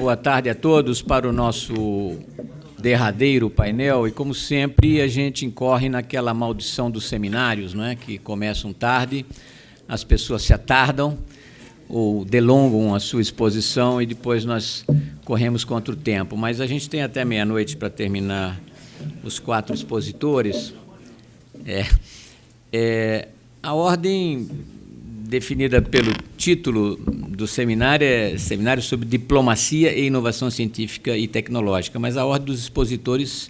Boa tarde a todos para o nosso derradeiro painel e como sempre a gente incorre naquela maldição dos seminários, não é? Que começam tarde, as pessoas se atardam ou delongam a sua exposição e depois nós corremos contra o tempo. Mas a gente tem até meia-noite para terminar os quatro expositores. É, é, a ordem definida pelo título do seminário é Seminário sobre Diplomacia e Inovação Científica e Tecnológica, mas a ordem dos expositores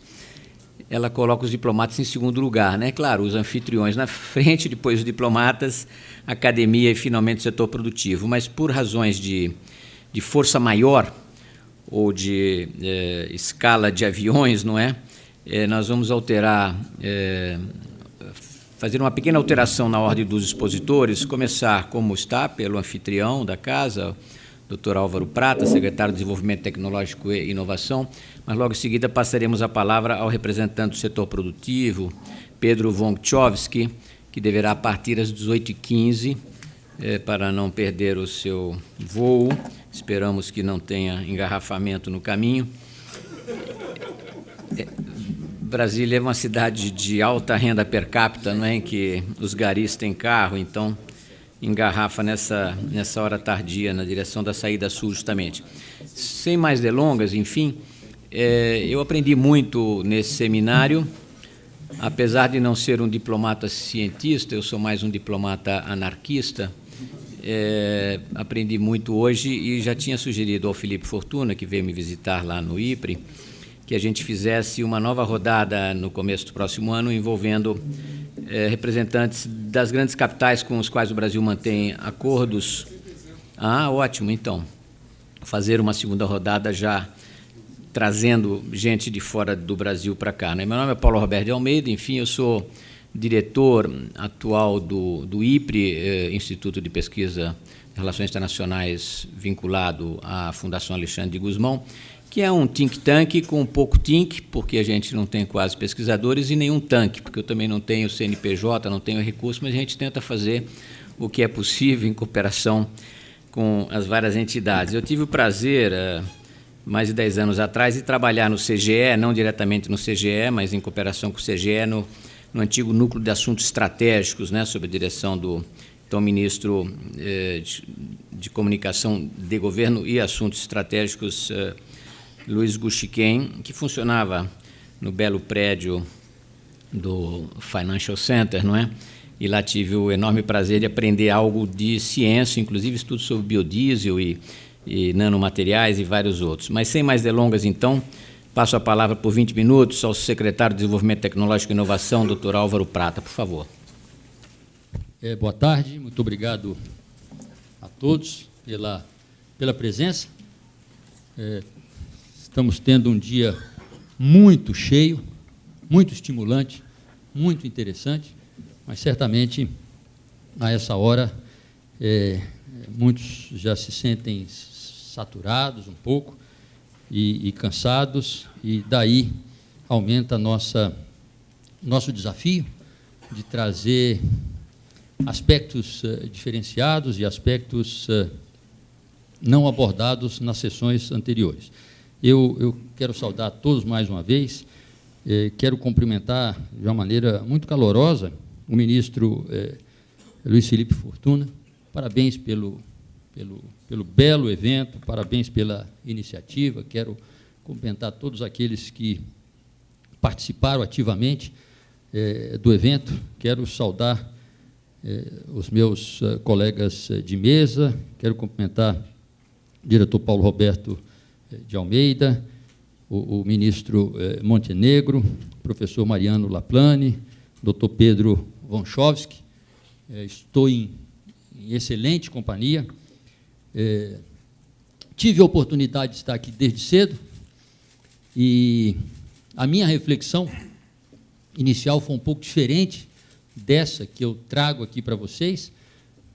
ela coloca os diplomatas em segundo lugar, né? Claro, os anfitriões na frente, depois os diplomatas, academia e finalmente o setor produtivo. Mas por razões de, de força maior ou de eh, escala de aviões, não é? Eh, nós vamos alterar eh, fazer uma pequena alteração na ordem dos expositores, começar como está, pelo anfitrião da casa, Dr. Álvaro Prata, secretário de Desenvolvimento Tecnológico e Inovação, mas logo em seguida passaremos a palavra ao representante do setor produtivo, Pedro Vonkchovski, que deverá partir às 18h15 eh, para não perder o seu voo. Esperamos que não tenha engarrafamento no caminho. É, Brasília é uma cidade de alta renda per capita, não é? Em que os garis têm carro, então engarrafa nessa, nessa hora tardia, na direção da saída sul, justamente. Sem mais delongas, enfim, é, eu aprendi muito nesse seminário, apesar de não ser um diplomata cientista, eu sou mais um diplomata anarquista, é, aprendi muito hoje e já tinha sugerido ao Felipe Fortuna, que veio me visitar lá no IPRE, que a gente fizesse uma nova rodada no começo do próximo ano, envolvendo eh, representantes das grandes capitais com os quais o Brasil mantém acordos. Ah, ótimo, então. Fazer uma segunda rodada já trazendo gente de fora do Brasil para cá. Né? Meu nome é Paulo Roberto de Almeida, enfim, eu sou diretor atual do, do IPRE, eh, Instituto de Pesquisa de Relações Internacionais, vinculado à Fundação Alexandre de Guzmão, que é um think tank com pouco think, porque a gente não tem quase pesquisadores, e nenhum tanque, porque eu também não tenho CNPJ, não tenho recurso, mas a gente tenta fazer o que é possível em cooperação com as várias entidades. Eu tive o prazer, uh, mais de 10 anos atrás, de trabalhar no CGE, não diretamente no CGE, mas em cooperação com o CGE, no, no antigo núcleo de assuntos estratégicos, né, sob a direção do então ministro eh, de, de, Comunicação de Governo e Assuntos Estratégicos, eh, Luiz Guxiquem, que funcionava no belo prédio do Financial Center, não é? E lá tive o enorme prazer de aprender algo de ciência, inclusive estudos sobre biodiesel e, e nanomateriais e vários outros. Mas sem mais delongas, então, passo a palavra por 20 minutos ao secretário de Desenvolvimento Tecnológico e Inovação, doutor Álvaro Prata, por favor. É, boa tarde, muito obrigado a todos pela, pela presença. É, Estamos tendo um dia muito cheio, muito estimulante, muito interessante, mas certamente a essa hora é, muitos já se sentem saturados um pouco e, e cansados, e daí aumenta nossa nosso desafio de trazer aspectos uh, diferenciados e aspectos uh, não abordados nas sessões anteriores. Eu, eu quero saudar todos mais uma vez, eh, quero cumprimentar de uma maneira muito calorosa o ministro eh, Luiz Felipe Fortuna. Parabéns pelo, pelo, pelo belo evento, parabéns pela iniciativa. Quero cumprimentar todos aqueles que participaram ativamente eh, do evento. Quero saudar eh, os meus uh, colegas de mesa, quero cumprimentar o diretor Paulo Roberto de Almeida, o, o ministro eh, Montenegro, professor Mariano Laplane, doutor Pedro Vonchovski. Eh, estou em, em, excelente companhia. Eh, tive a oportunidade de estar aqui desde cedo e a minha reflexão inicial foi um pouco diferente dessa que eu trago aqui para vocês,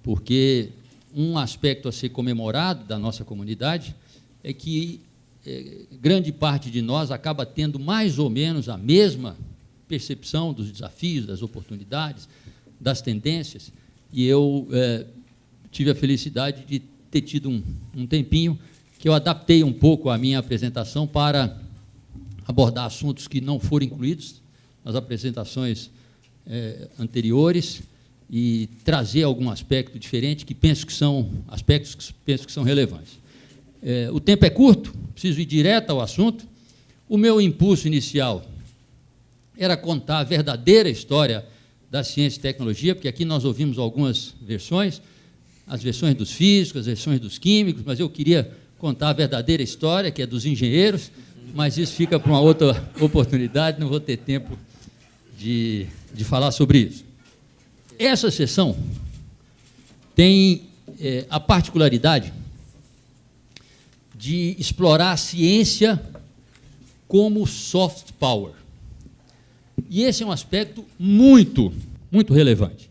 porque um aspecto a ser comemorado da nossa comunidade é que é, grande parte de nós acaba tendo mais ou menos a mesma percepção dos desafios, das oportunidades, das tendências, e eu é, tive a felicidade de ter tido um, um tempinho que eu adaptei um pouco a minha apresentação para abordar assuntos que não foram incluídos nas apresentações é, anteriores e trazer algum aspecto diferente que penso que são aspectos que penso que são relevantes. É, o tempo é curto, preciso ir direto ao assunto. O meu impulso inicial era contar a verdadeira história da ciência e tecnologia, porque aqui nós ouvimos algumas versões, as versões dos físicos, as versões dos químicos, mas eu queria contar a verdadeira história, que é dos engenheiros, mas isso fica para uma outra oportunidade, não vou ter tempo de, de falar sobre isso. Essa sessão tem é, a particularidade de explorar a ciência como soft power. E esse é um aspecto muito, muito relevante.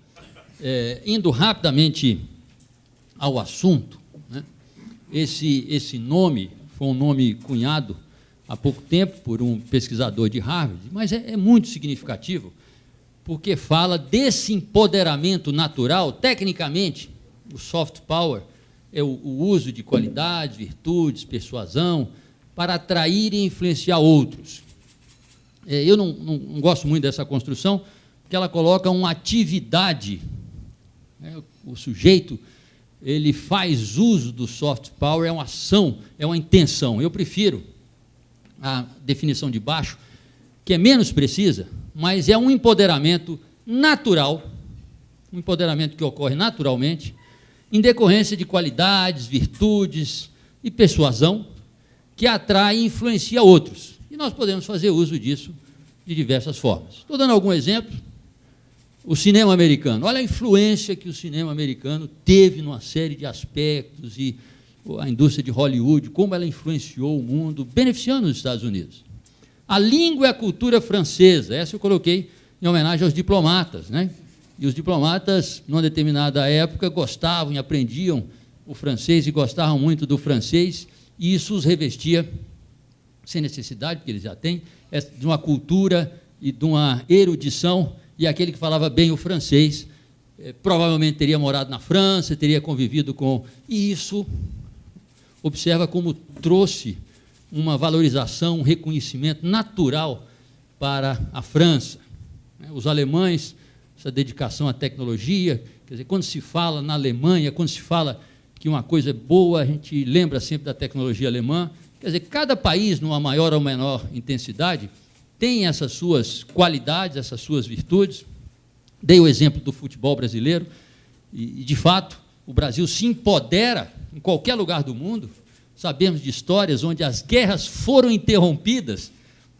É, indo rapidamente ao assunto, né, esse, esse nome foi um nome cunhado há pouco tempo por um pesquisador de Harvard, mas é, é muito significativo, porque fala desse empoderamento natural, tecnicamente, o soft power é o, o uso de qualidades, virtudes, persuasão, para atrair e influenciar outros. É, eu não, não, não, gosto muito dessa construção, porque ela coloca uma atividade. Né? O sujeito ele faz uso do soft power, é uma ação, é uma intenção. Eu prefiro a definição de baixo, que é menos precisa, mas é um empoderamento natural, um empoderamento que ocorre naturalmente, em decorrência de qualidades, virtudes e persuasão, que atrai e influencia outros. E nós podemos fazer uso disso de diversas formas. Estou dando algum exemplo. O cinema americano. Olha a influência que o cinema americano teve numa série de aspectos e a indústria de Hollywood, como ela influenciou o mundo, beneficiando os Estados Unidos. A língua e a cultura francesa, essa eu coloquei em homenagem aos diplomatas. Né? E os diplomatas, numa determinada época, gostavam e aprendiam o francês e gostavam muito do francês, e isso os revestia, sem necessidade, porque eles já têm, é de uma cultura e de uma erudição, e aquele que falava bem o francês eh, provavelmente teria morado na França, teria convivido com. E isso, observa como trouxe uma valorização, um reconhecimento natural para a França. Né? Os alemães, essa dedicação à tecnologia, quer dizer, quando se fala na Alemanha, quando se fala que uma coisa é boa, a gente lembra sempre da tecnologia alemã, Quer dizer, cada país, numa maior ou menor intensidade, tem essas suas qualidades, essas suas virtudes. Dei o exemplo do futebol brasileiro, e, de fato, o Brasil se empodera em qualquer lugar do mundo. Sabemos de histórias onde as guerras foram interrompidas,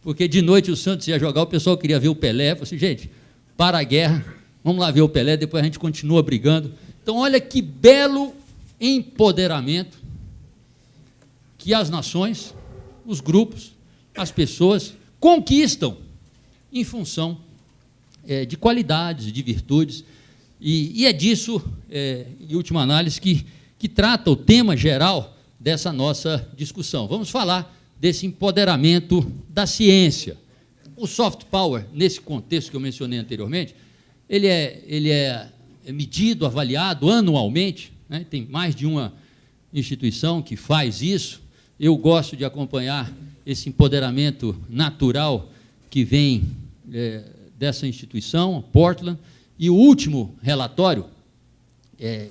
porque de noite o Santos ia jogar, o pessoal queria ver o Pelé. Eu falei assim, gente, para a guerra, vamos lá ver o Pelé, depois a gente continua brigando. Então, olha que belo empoderamento que as nações, os grupos, as pessoas conquistam em função é, de qualidades, de virtudes, e, e é disso, é, em última análise, que, que trata o tema geral dessa nossa discussão. Vamos falar desse empoderamento da ciência. O soft power, nesse contexto que eu mencionei anteriormente, ele é, ele é, é medido, avaliado anualmente, né? tem mais de uma instituição que faz isso, eu gosto de acompanhar esse empoderamento natural que vem é, dessa instituição, Portland, e o último relatório é,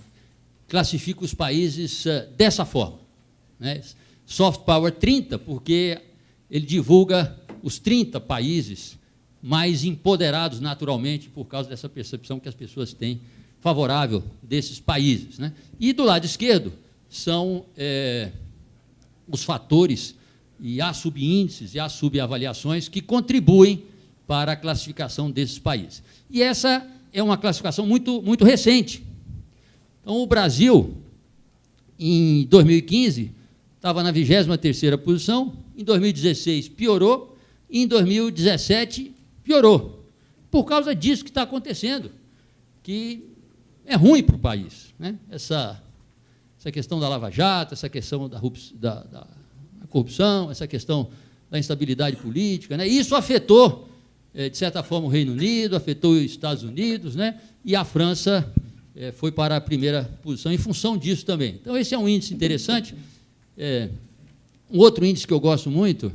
classifica os países uh, dessa forma. Né? Soft Power 30, porque ele divulga os 30 países mais empoderados naturalmente por causa dessa percepção que as pessoas têm favorável desses países. Né? E do lado esquerdo são é, os fatores e há subíndices e há subavaliações que contribuem para a classificação desses países. E essa é uma classificação muito, muito recente. Então, o Brasil, em 2015, estava na 23ª posição, em 2016 piorou, em 2017 piorou. Por causa disso que está acontecendo, que é ruim para o país. Né? Essa essa questão da Lava Jato, essa questão da, da, da corrupção, essa questão da instabilidade política. Né? Isso afetou, é, de certa forma, o Reino Unido, afetou os Estados Unidos, né? e a França é, foi para a primeira posição em função disso também. Então, esse é um índice interessante. É, um outro índice que eu gosto muito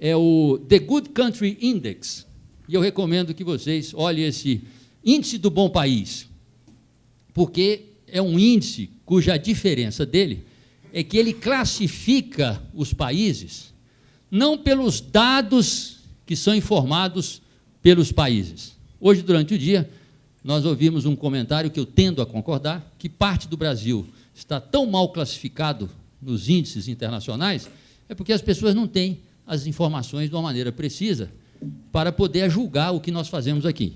é o The Good Country Index. E eu recomendo que vocês olhem esse índice do bom país, porque é um índice cuja diferença dele é que ele classifica os países não pelos dados que são informados pelos países. Hoje, durante o dia, nós ouvimos um comentário que eu tendo a concordar, que parte do Brasil está tão mal classificado nos índices internacionais, é porque as pessoas não têm as informações de uma maneira precisa para poder julgar o que nós fazemos aqui.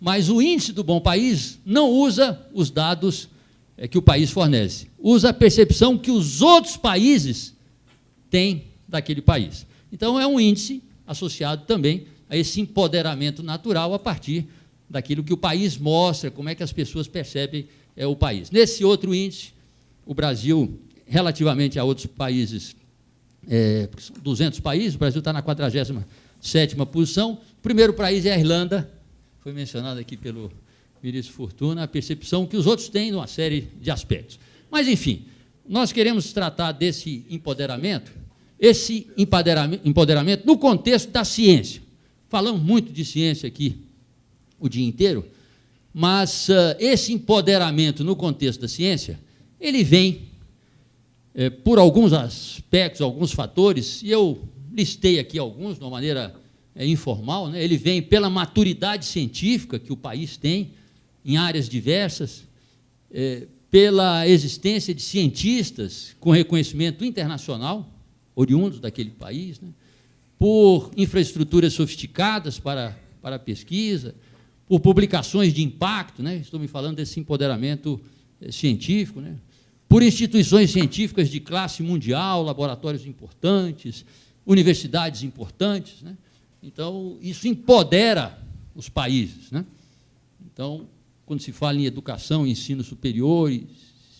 Mas o índice do bom país não usa os dados é, que o país fornece, usa a percepção que os outros países têm daquele país. Então, é um índice associado também a esse empoderamento natural a partir daquilo que o país mostra, como é que as pessoas percebem é, o país. Nesse outro índice, o Brasil, relativamente a outros países, é, 200 países, o Brasil está na 47 posição. O primeiro país é a Irlanda, foi mencionado aqui pelo ministro Fortuna, a percepção que os outros têm numa série de aspectos. Mas, enfim, nós queremos tratar desse empoderamento, esse empoderamento no contexto da ciência. Falamos muito de ciência aqui o dia inteiro, mas uh, esse empoderamento no contexto da ciência, ele vem é, por alguns aspectos, alguns fatores, e eu listei aqui alguns de uma maneira é, informal, né? ele vem pela maturidade científica que o país tem em áreas diversas, é, pela existência de cientistas com reconhecimento internacional, oriundos daquele país, né? por infraestruturas sofisticadas para, para a pesquisa, por publicações de impacto, né? estou me falando desse empoderamento científico, né? Por instituições científicas de classe mundial, laboratórios importantes, universidades importantes. Né? Então, isso empodera os países. Né? Então, quando se fala em educação e ensino superior,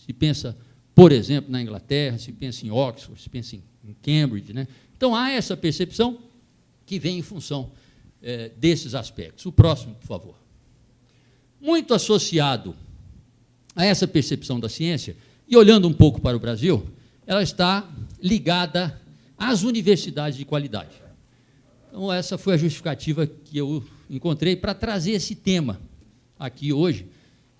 se pensa, por exemplo, na Inglaterra, se pensa em Oxford, se pensa em Cambridge. Né? Então, há essa percepção que vem em função é, desses aspectos. O próximo, por favor. Muito associado a essa percepção da ciência, e olhando um pouco para o Brasil, ela está ligada às universidades de qualidade. Então, essa foi a justificativa que eu encontrei para trazer esse tema aqui hoje,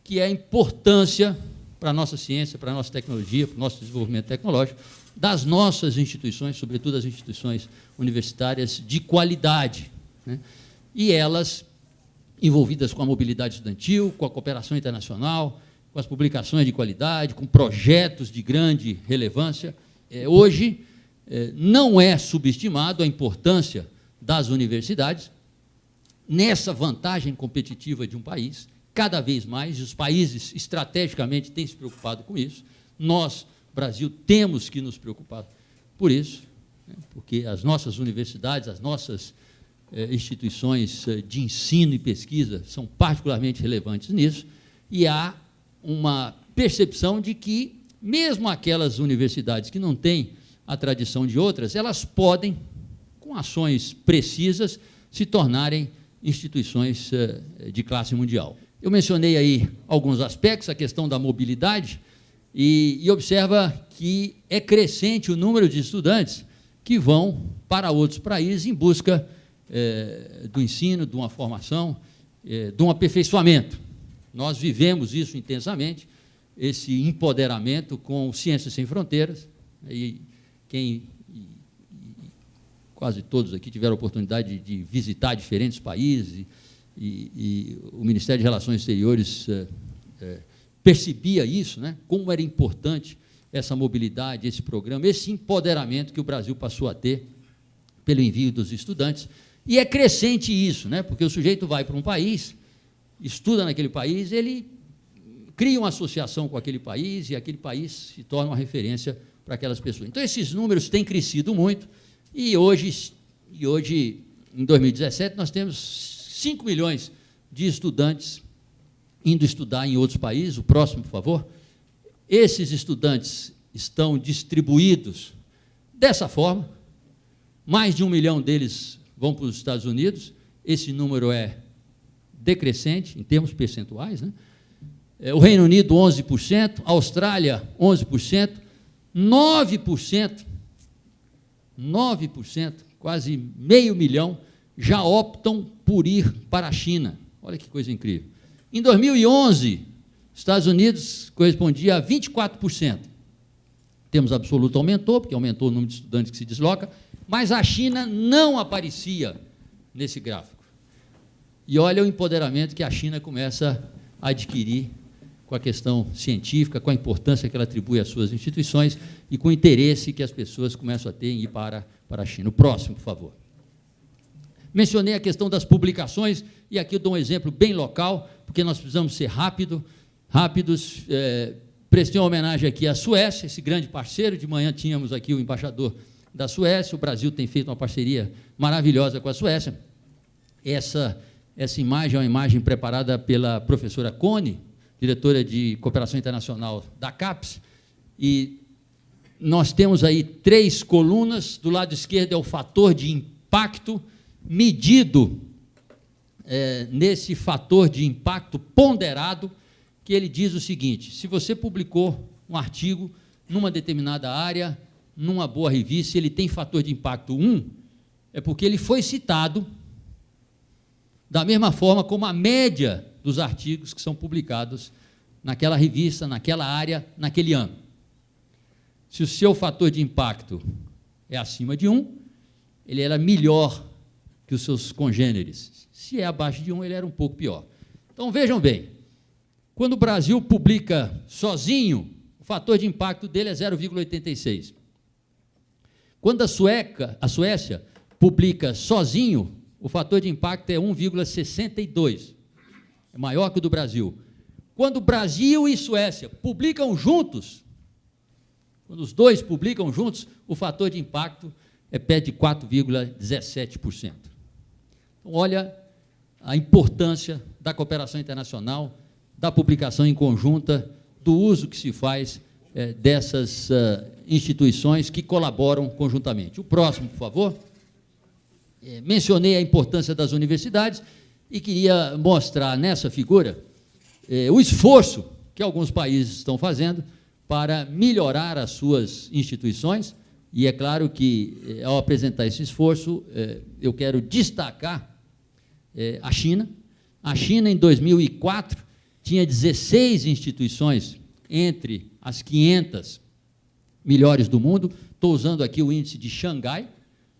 que é a importância para a nossa ciência, para a nossa tecnologia, para o nosso desenvolvimento tecnológico, das nossas instituições, sobretudo as instituições universitárias de qualidade. Né? E elas envolvidas com a mobilidade estudantil, com a cooperação internacional, com as publicações de qualidade, com projetos de grande relevância. É, hoje, é, não é subestimado a importância das universidades nessa vantagem competitiva de um país, cada vez mais, os países estrategicamente têm se preocupado com isso, nós, Brasil, temos que nos preocupar por isso, né, porque as nossas universidades, as nossas eh, instituições eh, de ensino e pesquisa são particularmente relevantes nisso, e há uma percepção de que, mesmo aquelas universidades que não têm a tradição de outras, elas podem com ações precisas, se tornarem instituições eh, de classe mundial. Eu mencionei aí alguns aspectos, a questão da mobilidade, e, e observa que é crescente o número de estudantes que vão para outros países em busca é, do ensino, de uma formação, é, de um aperfeiçoamento. Nós vivemos isso intensamente, esse empoderamento com Ciências Sem Fronteiras, e quem quase todos aqui tiveram a oportunidade de, visitar diferentes países, e, e, o Ministério de Relações Exteriores é, é, percebia isso, né, como era importante essa mobilidade, esse programa, esse empoderamento que o Brasil passou a ter pelo envio dos estudantes. E é crescente isso, né, porque o sujeito vai para um país, estuda naquele país, ele cria uma associação com aquele país e aquele país se torna uma referência para aquelas pessoas. Então, esses números têm crescido muito, e hoje, e hoje, em 2017, nós temos 5 milhões de estudantes indo estudar em outros países. O próximo, por favor. Esses estudantes estão distribuídos dessa forma. Mais de um milhão deles vão para os Estados Unidos. Esse número é decrescente, em termos percentuais. Né? É, o Reino Unido, 11%, Austrália, 11%, 9% 9%, quase meio milhão, já optam por ir para a China. Olha que coisa incrível. Em 2011, Estados Unidos correspondia a 24%. Temos absoluto aumentou, porque aumentou o número de estudantes que se desloca, mas a China não aparecia nesse gráfico. E olha o empoderamento que a China começa a adquirir com a questão científica, com a importância que ela atribui às suas instituições e com o interesse que as pessoas começam a ter em ir para, para a China. O próximo, por favor. Mencionei a questão das publicações, e aqui eu dou um exemplo bem local, porque nós precisamos ser rápido, rápidos. É, prestei uma homenagem aqui à Suécia, esse grande parceiro. De manhã tínhamos aqui o embaixador da Suécia. O Brasil tem feito uma parceria maravilhosa com a Suécia. Essa, essa imagem é uma imagem preparada pela professora Cone, diretora de cooperação internacional da CAPES, e nós temos aí três colunas. Do lado esquerdo é o fator de impacto medido é, nesse fator de impacto ponderado, que ele diz o seguinte: se você publicou um artigo numa determinada área, numa boa revista, ele tem fator de impacto 1, é porque ele foi citado da mesma forma como a média dos artigos que são publicados naquela revista, naquela área, naquele ano. Se o seu fator de impacto é acima de 1, ele era melhor que os seus congêneres. Se é abaixo de 1, ele era um pouco pior. Então vejam bem, quando o Brasil publica sozinho, o fator de impacto dele é 0,86. Quando a, Sueca, a Suécia publica sozinho, o fator de impacto é 1,62. É maior que o do Brasil. Quando Brasil e Suécia publicam juntos, quando os dois publicam juntos, o fator de impacto é pé de 4,17%. Então, olha a importância da cooperação internacional, da publicação em conjunta, do uso que se faz é, dessas uh, instituições que colaboram conjuntamente. O próximo, por favor. É, mencionei a importância das universidades e queria mostrar nessa figura é, o esforço que alguns países estão fazendo para melhorar as suas instituições. E é claro que, ao apresentar esse esforço, eu quero destacar é, a China. A China, em 2004, tinha 16 instituições entre as 500 melhores do mundo. Estou usando aqui o índice de Xangai,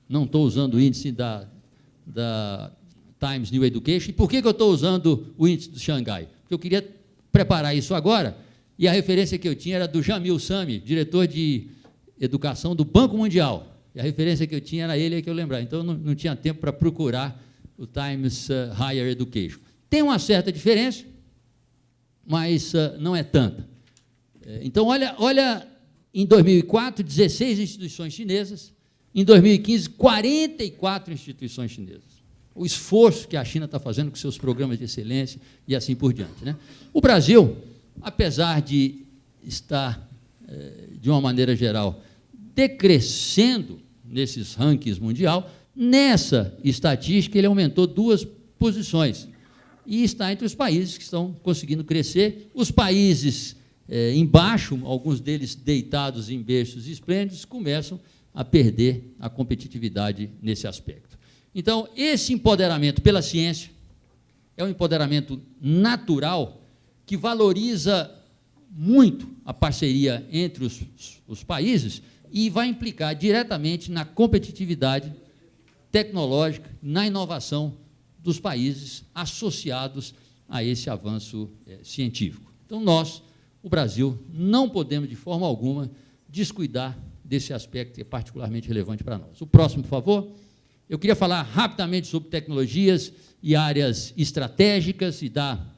não estou usando o índice da, da Times New Education. E por que, que eu estou usando o índice do Xangai? Porque eu queria preparar isso agora, e a referência que eu tinha era do Jamil Sami, diretor de educação do Banco Mundial. E a referência que eu tinha era ele, é que eu lembrar. Então, não, não tinha tempo para procurar o Times uh, Higher Education. Tem uma certa diferença, mas uh, não é tanta. É, então, olha, olha, em 2004, 16 instituições chinesas, em 2015, 44 instituições chinesas. O esforço que a China está fazendo com seus programas de excelência e assim por diante. Né? O Brasil, apesar de estar, eh, de uma maneira geral, decrescendo nesses rankings mundial, Nessa estatística, ele aumentou duas posições e está entre os países que estão conseguindo crescer. Os países é, embaixo, alguns deles deitados em berços esplêndidos, começam a perder a competitividade nesse aspecto. Então, esse empoderamento pela ciência é um empoderamento natural que valoriza muito a parceria entre os, os países e vai implicar diretamente na competitividade tecnológica, na inovação dos países associados a esse avanço é, científico. Então, nós, o Brasil, não podemos, de forma alguma, descuidar desse aspecto que é particularmente relevante para nós. O próximo, por favor. Eu queria falar rapidamente sobre tecnologias e áreas estratégicas e dar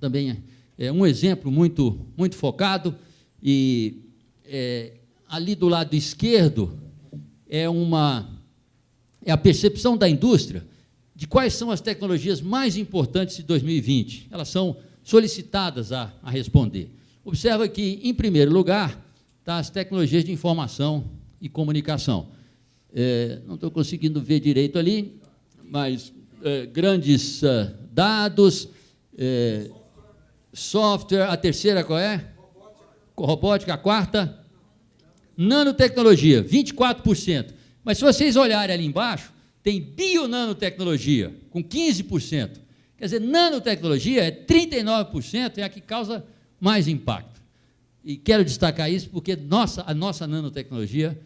também é, um exemplo muito, muito focado. E é, ali do lado esquerdo é uma é a percepção da indústria de quais são as tecnologias mais importantes de 2020. Elas são solicitadas a, a responder. Observa que, em primeiro lugar, está as tecnologias de informação e comunicação. É, não estou conseguindo ver direito ali, mas é, grandes é, dados, é, software, a terceira qual é? Robótica, a quarta? Nanotecnologia, 24%. Mas se vocês olharem ali embaixo, tem bionanotecnologia, com 15%. Quer dizer, nanotecnologia é 39%, é a que causa mais impacto. E quero destacar isso porque nossa, a nossa nanotecnologia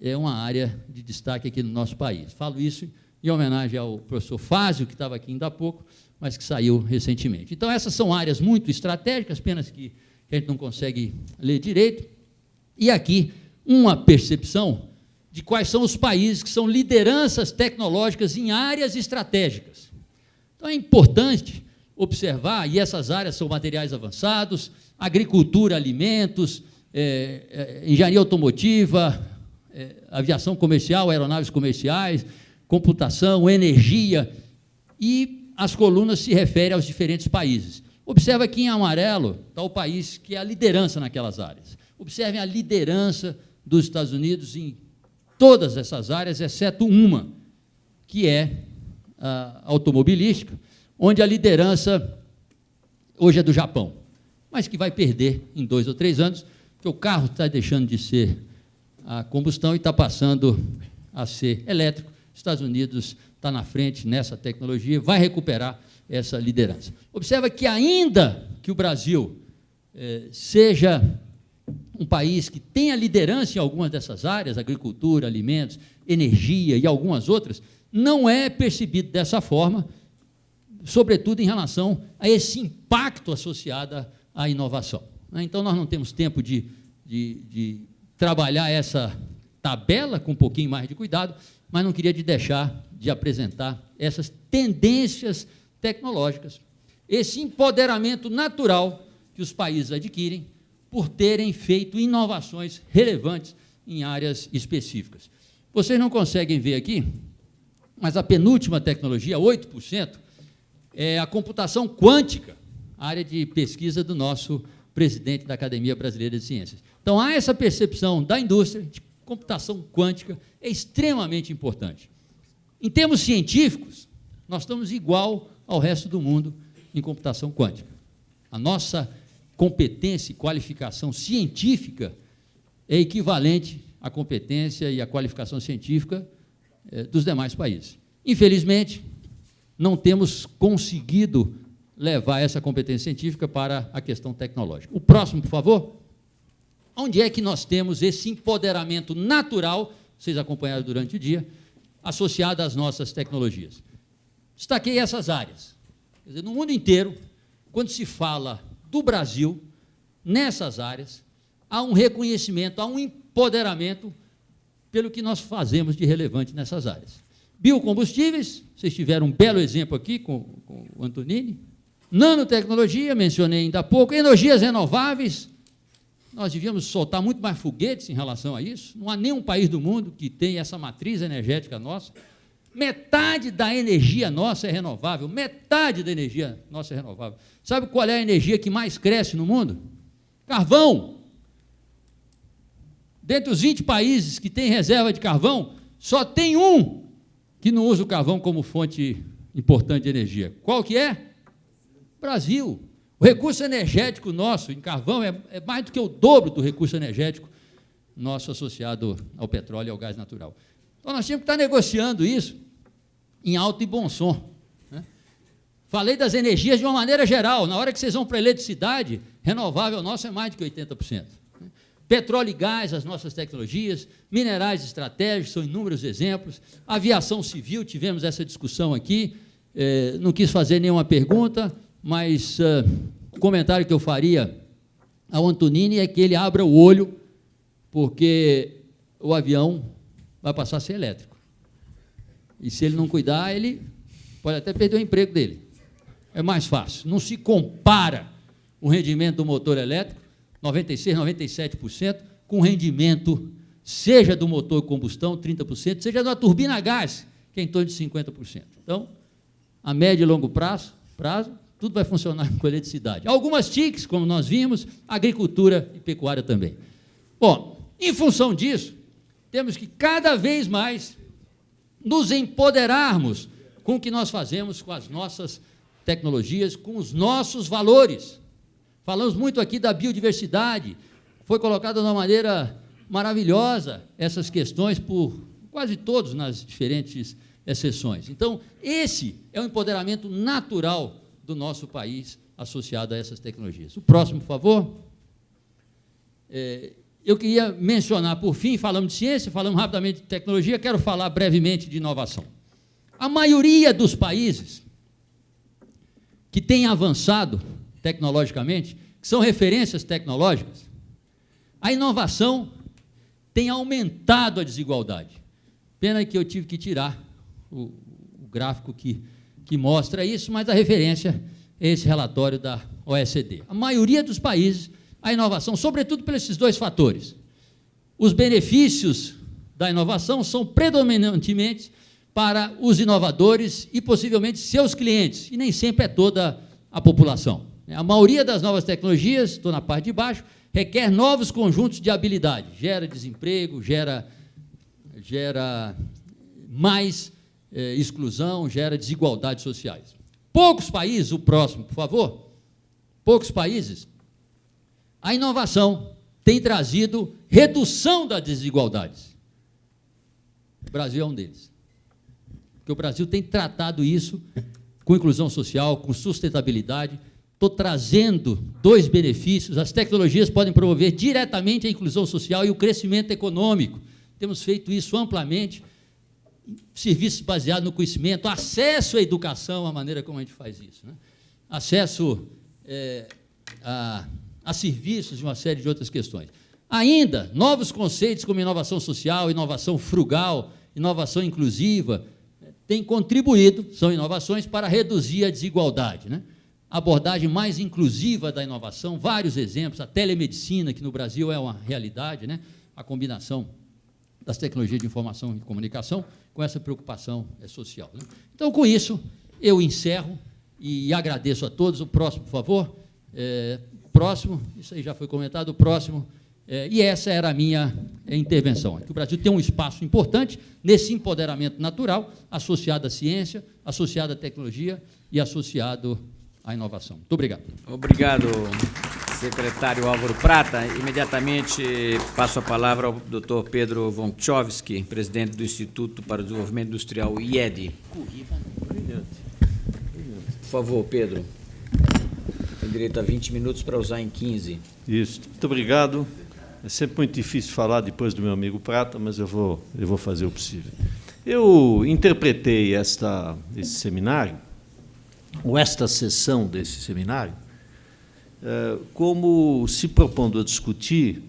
é uma área de destaque aqui no nosso país. Falo isso em homenagem ao professor Fázio, que estava aqui ainda há pouco, mas que saiu recentemente. Então, essas são áreas muito estratégicas, apenas que a gente não consegue ler direito. E aqui, uma percepção de quais são os países que são lideranças tecnológicas em áreas estratégicas. Então, é importante observar, e essas áreas são materiais avançados, agricultura, alimentos, é, é, engenharia automotiva, é, aviação comercial, aeronaves comerciais, computação, energia, e as colunas se referem aos diferentes países. Observa aqui em amarelo está o país que é a liderança naquelas áreas. Observem a liderança dos Estados Unidos em todas essas áreas, exceto uma, que é a automobilística, onde a liderança hoje é do Japão, mas que vai perder em dois ou três anos, porque o carro está deixando de ser a combustão e está passando a ser elétrico. Estados Unidos está na frente nessa tecnologia, vai recuperar essa liderança. Observa que ainda que o Brasil eh, seja um país que tenha liderança em algumas dessas áreas, agricultura, alimentos, energia e algumas outras, não é percebido dessa forma, sobretudo em relação a esse impacto associado à inovação. Né? Então, nós não temos tempo de, de, de trabalhar essa tabela com um pouquinho mais de cuidado, mas não queria de deixar de apresentar essas tendências tecnológicas, esse empoderamento natural que os países adquirem por terem feito inovações relevantes em áreas específicas. Vocês não conseguem ver aqui, mas a penúltima tecnologia, 8%, é a computação quântica, área de pesquisa do nosso presidente da Academia Brasileira de Ciências. Então, há essa percepção da indústria de computação quântica é extremamente importante. Em termos científicos, nós estamos igual ao resto do mundo em computação quântica. A nossa competência e qualificação científica é equivalente à competência e à qualificação científica eh, dos demais países. Infelizmente, não temos conseguido levar essa competência científica para a questão tecnológica. O próximo, por favor. Onde é que nós temos esse empoderamento natural, vocês acompanharam durante o dia, associado às nossas tecnologias? Destaquei essas áreas. Dizer, no mundo inteiro, quando se fala do Brasil, nessas áreas, há um reconhecimento, há um empoderamento pelo que nós fazemos de relevante nessas áreas. Biocombustíveis, vocês tiveram um belo exemplo aqui com, com o Antonini. Nanotecnologia, mencionei ainda há pouco. Energias renováveis, nós devíamos soltar muito mais foguetes em relação a isso. Não há nenhum país do mundo que tenha essa matriz energética nossa. Metade da energia nossa é renovável, metade da energia nossa é renovável. Sabe qual é a energia que mais cresce no mundo? Carvão. Dentre os 20 países que têm reserva de carvão, só tem um que não usa o carvão como fonte importante de energia. Qual que é? Brasil. O recurso energético nosso em carvão é, é mais do que o dobro do recurso energético nosso associado ao petróleo e ao gás natural. Então, nós tínhamos que estar negociando isso em alto e bom som. Né? Falei das energias de uma maneira geral. Na hora que vocês vão para a eletricidade, renovável nosso é mais do que 80%. Petróleo e gás, as nossas tecnologias, minerais estratégicos, são inúmeros exemplos. Aviação civil, tivemos essa discussão aqui. É, não quis fazer nenhuma pergunta, mas uh, o comentário que eu faria ao Antonini é que ele abra o olho, porque o avião vai passar a ser elétrico. E se ele não cuidar, ele pode até perder o emprego dele. É mais fácil. Não se compara o rendimento do motor elétrico, 96, 97%, com rendimento, seja do motor combustão, 30%, seja da turbina a gás, que é em torno de 50%. Então, a médio e longo prazo, prazo tudo vai funcionar com eletricidade. Algumas TICs, como nós vimos, agricultura e pecuária também. Bom, em função disso, temos que cada vez mais nos empoderarmos com o que nós fazemos com as nossas tecnologias, com os nossos valores. Falamos muito aqui da biodiversidade, foi colocada de uma maneira maravilhosa essas questões por quase todos nas diferentes exceções. Então, esse é o empoderamento natural do nosso país associado a essas tecnologias. O próximo, por favor. É, eu queria mencionar, por fim, falamos de ciência, falamos rapidamente de tecnologia, quero falar brevemente de inovação. A maioria dos países que têm avançado tecnologicamente, que são referências tecnológicas, a inovação tem aumentado a desigualdade. Pena que eu tive que tirar o, o gráfico que, que mostra isso, mas a referência é esse relatório da OECD. A maioria dos países, a inovação, sobretudo por esses dois fatores. Os benefícios da inovação são predominantemente para os inovadores e possivelmente seus clientes, e nem sempre é toda a população. A maioria das novas tecnologias, estou na parte de baixo, requer novos conjuntos de habilidade, gera desemprego, gera, gera mais eh, exclusão, gera desigualdades sociais. Poucos países, o próximo, por favor, poucos países, a inovação tem trazido redução das desigualdades. O Brasil é um deles. Porque o Brasil tem tratado isso com inclusão social, com sustentabilidade. Estou trazendo dois benefícios. As tecnologias podem promover diretamente a inclusão social e o crescimento econômico. Temos feito isso amplamente serviços baseados no conhecimento, acesso à educação, a maneira como a gente faz isso. Né? Acesso é, a, a serviços e uma série de outras questões. Ainda, novos conceitos como inovação social, inovação frugal, inovação inclusiva, têm contribuído, são inovações, para reduzir a desigualdade. Né? Abordagem mais inclusiva da inovação, vários exemplos, a telemedicina, que no Brasil é uma realidade, né? a combinação das tecnologias de informação e comunicação, com essa preocupação é, social. Né? Então, com isso, eu encerro e agradeço a todos. O próximo, por favor. É, próximo, isso aí já foi comentado, o próximo. É, e essa era a minha é, intervenção. Que o Brasil tem um espaço importante nesse empoderamento natural, associado à ciência, associado à tecnologia e associado à inovação. Muito obrigado. Obrigado secretário Álvaro Prata. Imediatamente passo a palavra ao Dr. Pedro Vonkchovski, presidente do Instituto para o Desenvolvimento Industrial, IED. Por favor, Pedro. Tem direito a 20 minutos para usar em 15. Isso. Muito obrigado. É sempre muito difícil falar depois do meu amigo Prata, mas eu vou, eu vou fazer o possível. Eu interpretei esta, esse seminário, ou esta sessão desse seminário, eh, como se propondo a discutir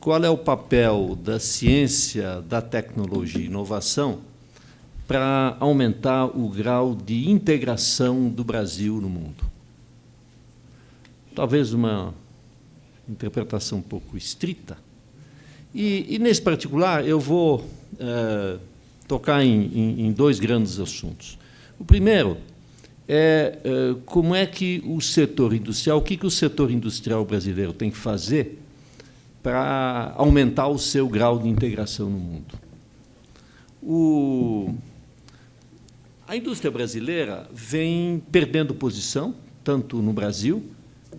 qual é o papel da ciência, da tecnologia e inovação para aumentar o grau de integração do Brasil no mundo. Talvez uma interpretação um pouco estrita. E, e nesse particular, eu vou uh, tocar em, em, em dois grandes assuntos. O primeiro é, é como é que o setor industrial, o que, que o setor industrial brasileiro tem que fazer para aumentar o seu grau de integração no mundo. O, a indústria brasileira vem perdendo posição, tanto no Brasil,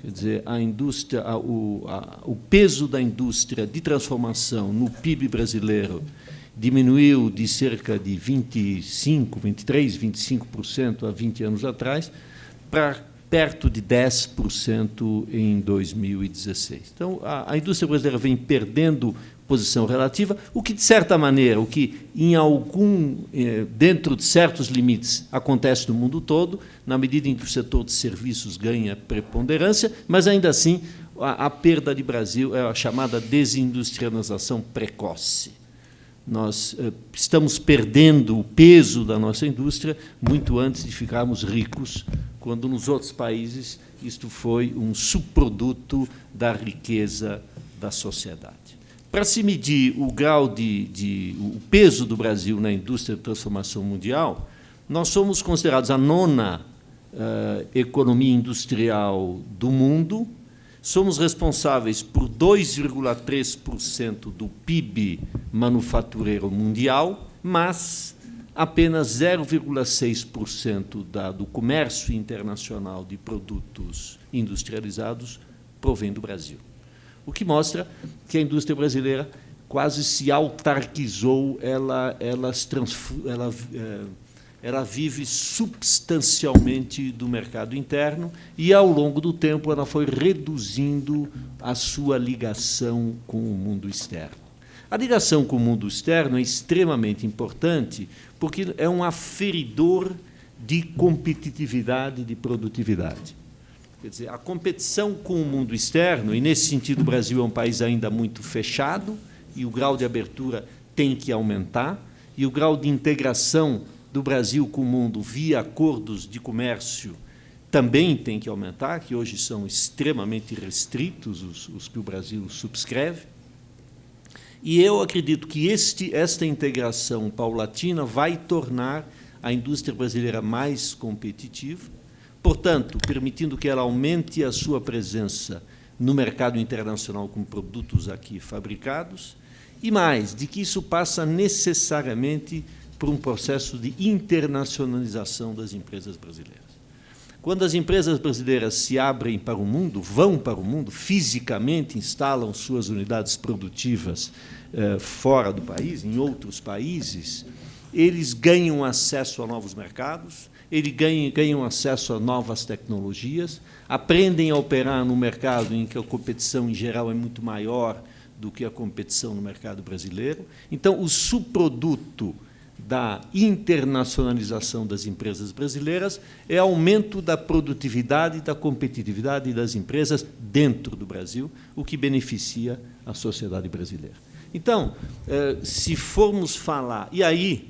quer dizer, a indústria, a, o, a, o peso da indústria de transformação no PIB brasileiro diminuiu de cerca de 25, 23, 25% há 20 anos atrás, para perto de 10% em 2016. Então, a, a, indústria brasileira vem perdendo posição relativa, o que, de certa maneira, o que em algum, eh, dentro de certos limites, acontece no mundo todo, na medida em que o setor de serviços ganha preponderância, mas, ainda assim, a, a perda de Brasil é a chamada desindustrialização precoce nós eh, estamos perdendo o peso da nossa indústria muito antes de ficarmos ricos, quando nos outros países isto foi um subproduto da riqueza da sociedade. Para se medir o grau de, de o peso do Brasil na indústria de transformação mundial, nós somos considerados a nona uh, economia industrial do mundo, somos responsáveis por 2,3% do PIB manufatureiro mundial, mas apenas 0,6% do comércio internacional de produtos industrializados provém do Brasil. O que mostra que a indústria brasileira quase se autarquizou, ela, ela, ela, é, ela vive substancialmente do mercado interno e, ao longo do tempo, ela foi reduzindo a sua ligação com o mundo externo. A ligação com o mundo externo é extremamente importante porque é um aferidor de competitividade, de produtividade. Quer dizer, a competição com o mundo externo, e nesse sentido o Brasil é um país ainda muito fechado, e o grau de abertura tem que aumentar, e o grau de integração do Brasil com o mundo via acordos de comércio também tem que aumentar, que hoje são extremamente restritos os, os que o Brasil subscreve. E eu acredito que este, esta integração paulatina vai tornar a indústria brasileira mais competitiva, portanto, permitindo que ela aumente a sua presença no mercado internacional com produtos aqui fabricados, e mais, de que isso passa necessariamente por um processo de internacionalização das empresas brasileiras. Quando as empresas brasileiras se abrem para o mundo, vão para o mundo, fisicamente instalam suas unidades produtivas eh, fora do país, em outros países, eles ganham acesso a novos mercados, eles ganham, ganham acesso a novas tecnologias, aprendem a operar no mercado em que a competição, em geral, é muito maior do que a competição no mercado brasileiro. Então, o subproduto da internacionalização das empresas brasileiras é aumento da produtividade e da competitividade das empresas dentro do Brasil, o que beneficia a sociedade brasileira. Então, eh, se formos falar... E aí,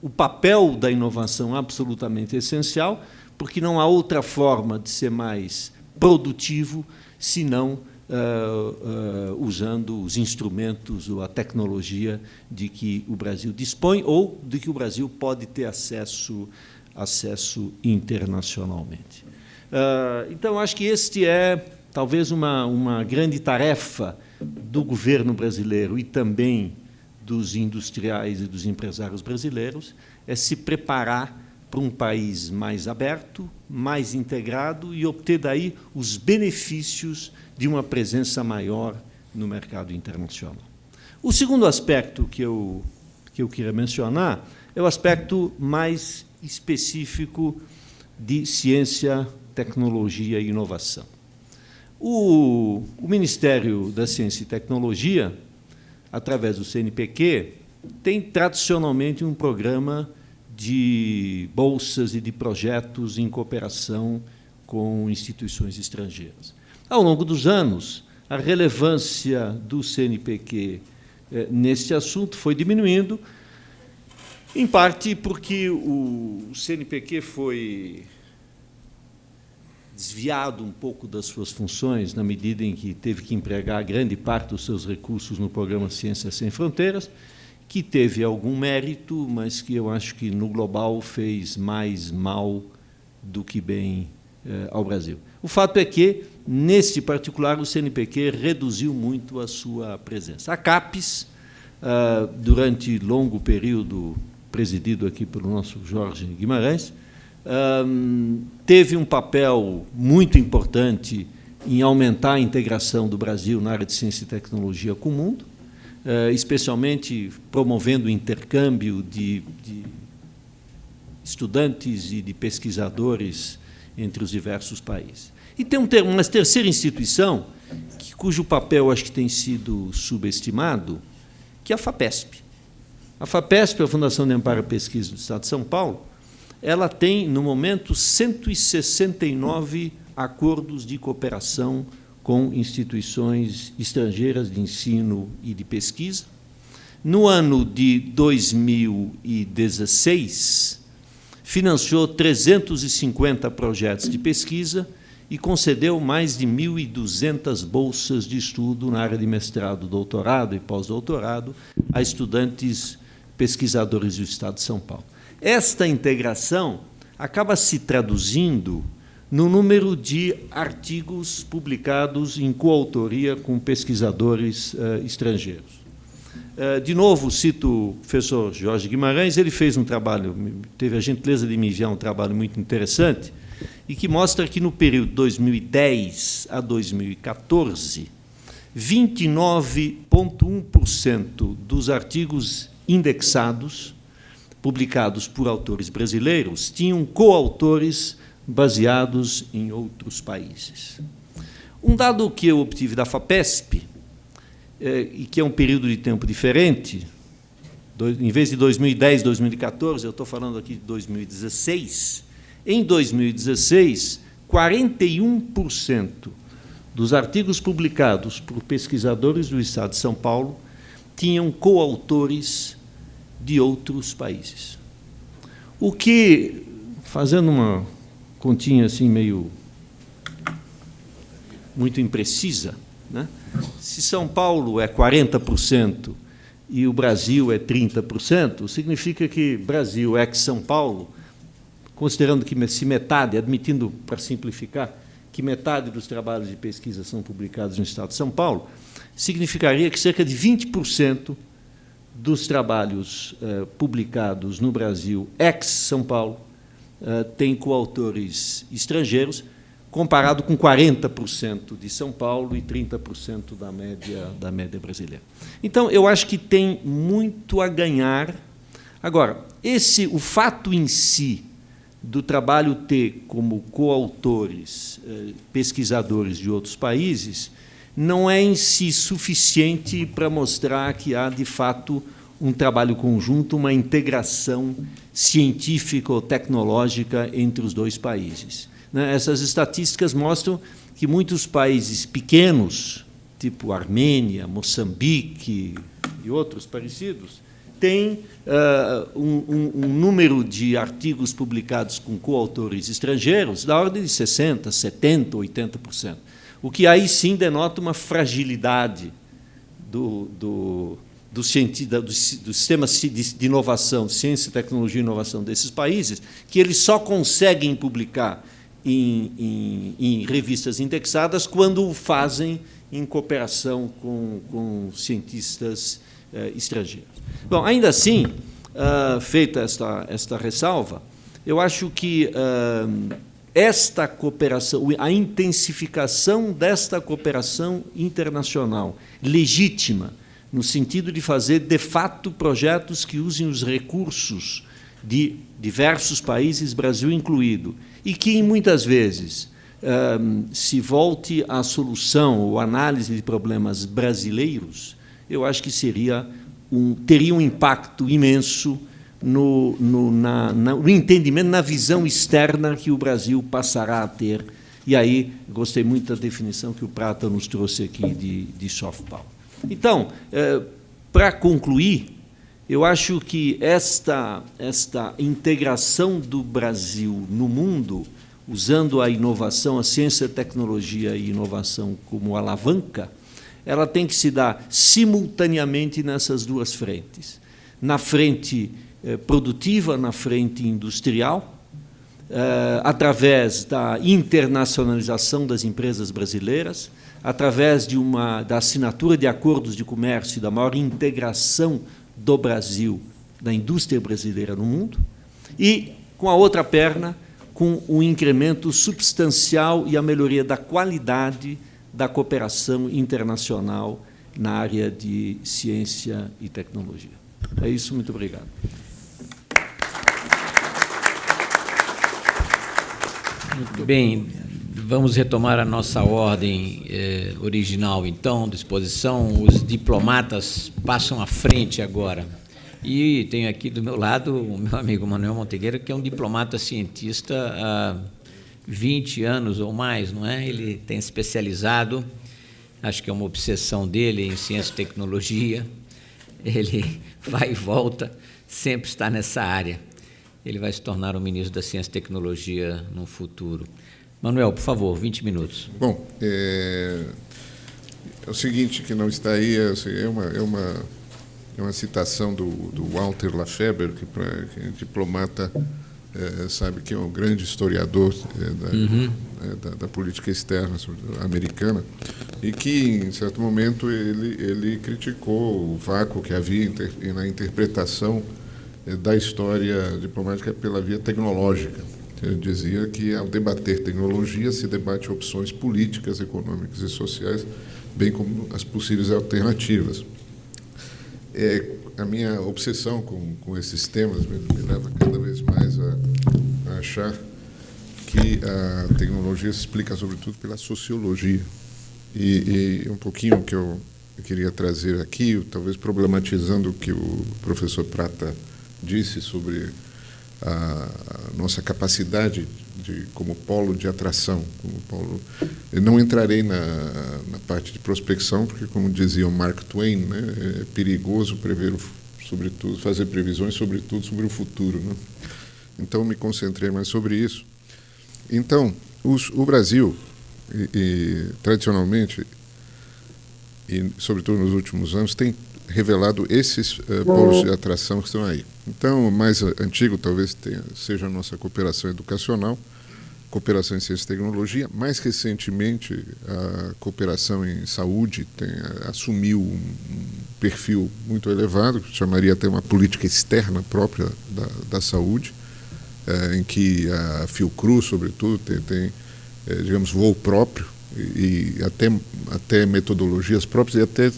o papel da inovação é absolutamente essencial, porque não há outra forma de ser mais produtivo senão uh, uh, usando os instrumentos ou a tecnologia de que o Brasil dispõe ou de que o Brasil pode ter acesso, acesso internacionalmente. Uh, então, acho que este é talvez uma, uma grande tarefa do governo brasileiro e também dos industriais e dos empresários brasileiros, é se preparar para um país mais aberto, mais integrado e obter daí os benefícios de uma presença maior no mercado internacional. O segundo aspecto que eu, que eu queria mencionar é o aspecto mais específico de ciência, tecnologia e inovação. O, o Ministério da Ciência e Tecnologia, através do CNPq, tem tradicionalmente um programa de bolsas e de projetos em cooperação com instituições estrangeiras. Ao longo dos anos, a relevância do CNPq eh, neste assunto foi diminuindo, em parte porque o CNPq foi desviado um pouco das suas funções, na medida em que teve que empregar grande parte dos seus recursos no programa Ciências Sem Fronteiras, que teve algum mérito, mas que eu acho que, no global, fez mais mal do que bem eh, ao Brasil. O fato é que, neste particular, o CNPq reduziu muito a sua presença. A CAPES, ah, durante longo período, presidido aqui pelo nosso Jorge Guimarães, teve um papel muito importante em aumentar a integração do Brasil na área de ciência e tecnologia com o mundo, ah, especialmente promovendo o intercâmbio de, de estudantes e de pesquisadores entre os diversos países. E tem uma terceira instituição, que, cujo papel acho que tem sido subestimado, que é a FAPESP. A FAPESP, a Fundação de Amparo e Pesquisa do Estado de São Paulo, ela tem, no momento, 169 acordos de cooperação com instituições estrangeiras de ensino e de pesquisa. No ano de 2016, financiou 350 projetos de pesquisa e concedeu mais de 1.200 bolsas de estudo na área de mestrado, doutorado e pós-doutorado a estudantes pesquisadores do Estado de São Paulo. Esta integração acaba se traduzindo no número de artigos publicados em coautoria com pesquisadores uh, estrangeiros. Eh, de novo, cito o professor Jorge Guimarães, ele fez um trabalho, teve a gentileza de me enviar um trabalho muito interessante, e que mostra que no período 2010 a 2014, 29,1% dos artigos indexados, publicados por autores brasileiros, tinham coautores baseados em outros países. Um dado que eu obtive da FAPESP, é, e que é um período de tempo diferente, em vez de 2010, 2014, eu estou falando aqui de 2016, em 2016, 41% dos artigos publicados por pesquisadores do Estado de São Paulo tinham coautores de outros países. O que, fazendo uma continha assim meio muito imprecisa, né? se São Paulo é 40% e o Brasil é 30%, significa que Brasil é que São Paulo, considerando que se metade, admitindo para simplificar, que metade dos trabalhos de pesquisa são publicados no Estado de São Paulo, significaria que cerca de 20% dos trabalhos eh, publicados no Brasil, ex-São Paulo, eh, tem coautores estrangeiros, comparado com 40% de São Paulo e 30% da média, da média brasileira. Então, eu acho que tem muito a ganhar. Agora, esse, o fato em si do trabalho ter como coautores eh, pesquisadores de outros países não é em si suficiente para mostrar que há, de fato, um trabalho conjunto, uma integração científica ou tecnológica entre os dois países. Né? Essas estatísticas mostram que muitos países pequenos, tipo Armênia, Moçambique e outros parecidos, têm uh, um, um, número de artigos publicados com coautores estrangeiros da ordem de 60%, 70%, 80%. O que aí sim denota uma fragilidade do, do, do, do, do sistema de inovação, ciência, tecnologia e inovação desses países, que eles só conseguem publicar em, em, em revistas indexadas quando o fazem em cooperação com, com cientistas eh, estrangeiros. Bom, ainda assim, uh, feita esta, esta ressalva, eu acho que uh, esta cooperação, a intensificação desta cooperação internacional legítima, no sentido de fazer, de fato, projetos que usem os recursos de diversos países, Brasil incluído, e que, muitas vezes, se volte à solução ou análise de problemas brasileiros, eu acho que seria um, teria um impacto imenso no, no, na, na, no entendimento, na visão externa que o Brasil passará a ter. E aí, gostei muito da definição que o Prata nos trouxe aqui de, de soft power. Então, eh, para concluir, eu acho que esta, esta integração do Brasil no mundo, usando a inovação, a ciência, tecnologia e inovação como alavanca, ela tem que se dar simultaneamente nessas duas frentes. Na frente eh, produtiva, na frente industrial, eh, através da internacionalização das empresas brasileiras, através de uma, da assinatura de acordos de comércio e da maior integração do Brasil, da indústria brasileira no mundo, e, com a outra perna, com um incremento substancial e a melhoria da qualidade da cooperação internacional na área de ciência e tecnologia. É isso, muito obrigado. Muito bem, vamos retomar a nossa ordem eh, original, então, disposição. Os diplomatas passam à frente agora. E tenho aqui do meu lado o meu amigo Manuel Montegueira, que é um diplomata cientista há 20 anos ou mais, não é? Ele tem especializado, acho que é uma obsessão dele em ciência e tecnologia. Ele vai e volta, sempre está nessa área. Ele vai se tornar o ministro da Ciência e Tecnologia no futuro. Manuel, por favor, 20 minutos. Bom, é, é o seguinte que não está aí, é, é uma, é uma, é uma citação do, do Walter Lafeber, que, pra, que é diplomata, é, sabe que é um grande historiador é, da, uhum. É, da, da, política externa americana, e que, em certo momento, ele, ele criticou o vácuo que havia na interpretação da história diplomática pela via tecnológica ele dizia que, ao debater tecnologia, se debate opções políticas, econômicas e sociais bem como as possíveis alternativas. É, a minha obsessão com, com esses temas me, me leva cada vez mais a, a achar que a tecnologia se explica sobretudo pela sociologia. E, e um pouquinho que eu, eu queria trazer aqui, talvez problematizando o que o professor Prata disse sobre a, nossa capacidade de, como polo de atração, como polo. Eu não entrarei na, na parte de prospecção, porque, como dizia o Mark Twain, né, é perigoso prever, sobretudo, fazer previsões, sobretudo sobre o futuro. Né? Então, me concentrei mais sobre isso. Então, os, o Brasil, e, e, tradicionalmente, e sobretudo nos últimos anos, tem revelado esses uh, polos de atração que estão aí. Então, o mais antigo talvez tenha, seja a nossa cooperação educacional, cooperação em ciência e tecnologia. Mais recentemente, a cooperação em saúde tem, assumiu um, perfil muito elevado, que chamaria até uma política externa própria da, da saúde, é, em que a Fiocruz, sobretudo, tem, tem digamos, voo próprio e, e, até, até metodologias próprias e até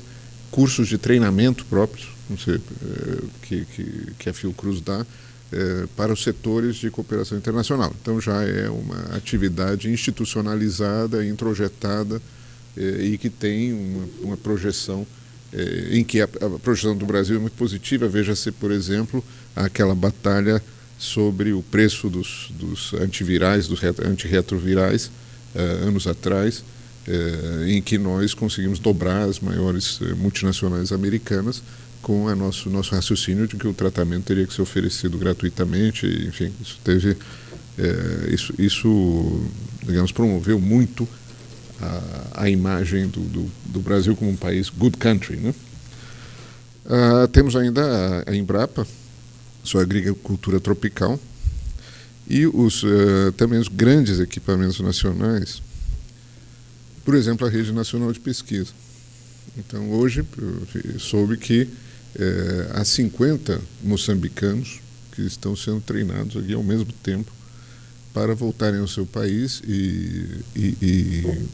cursos de treinamento próprios sei, é, que, que, que a Fiocruz dá é, para os setores de cooperação internacional. Então já é uma atividade institucionalizada, introjetada é, e que tem uma, uma projeção em que a, a, projeção do Brasil é muito positiva. Veja-se, por exemplo, aquela batalha sobre o preço dos, dos antivirais, dos antirretrovirais, anos atrás, em que nós conseguimos dobrar as maiores multinacionais americanas com o nosso, nosso raciocínio de que o tratamento teria que ser oferecido gratuitamente, enfim, isso teve, é, isso, isso, digamos, promoveu muito a, a imagem do, do, do, Brasil como um país good country, né? Ah, temos ainda a, a Embrapa, sua agricultura tropical, e os, uh, também os grandes equipamentos nacionais, por exemplo, a Rede Nacional de Pesquisa. Então, hoje, soube que é, há 50 moçambicanos que estão sendo treinados aqui ao mesmo tempo para voltarem ao seu país e, e, e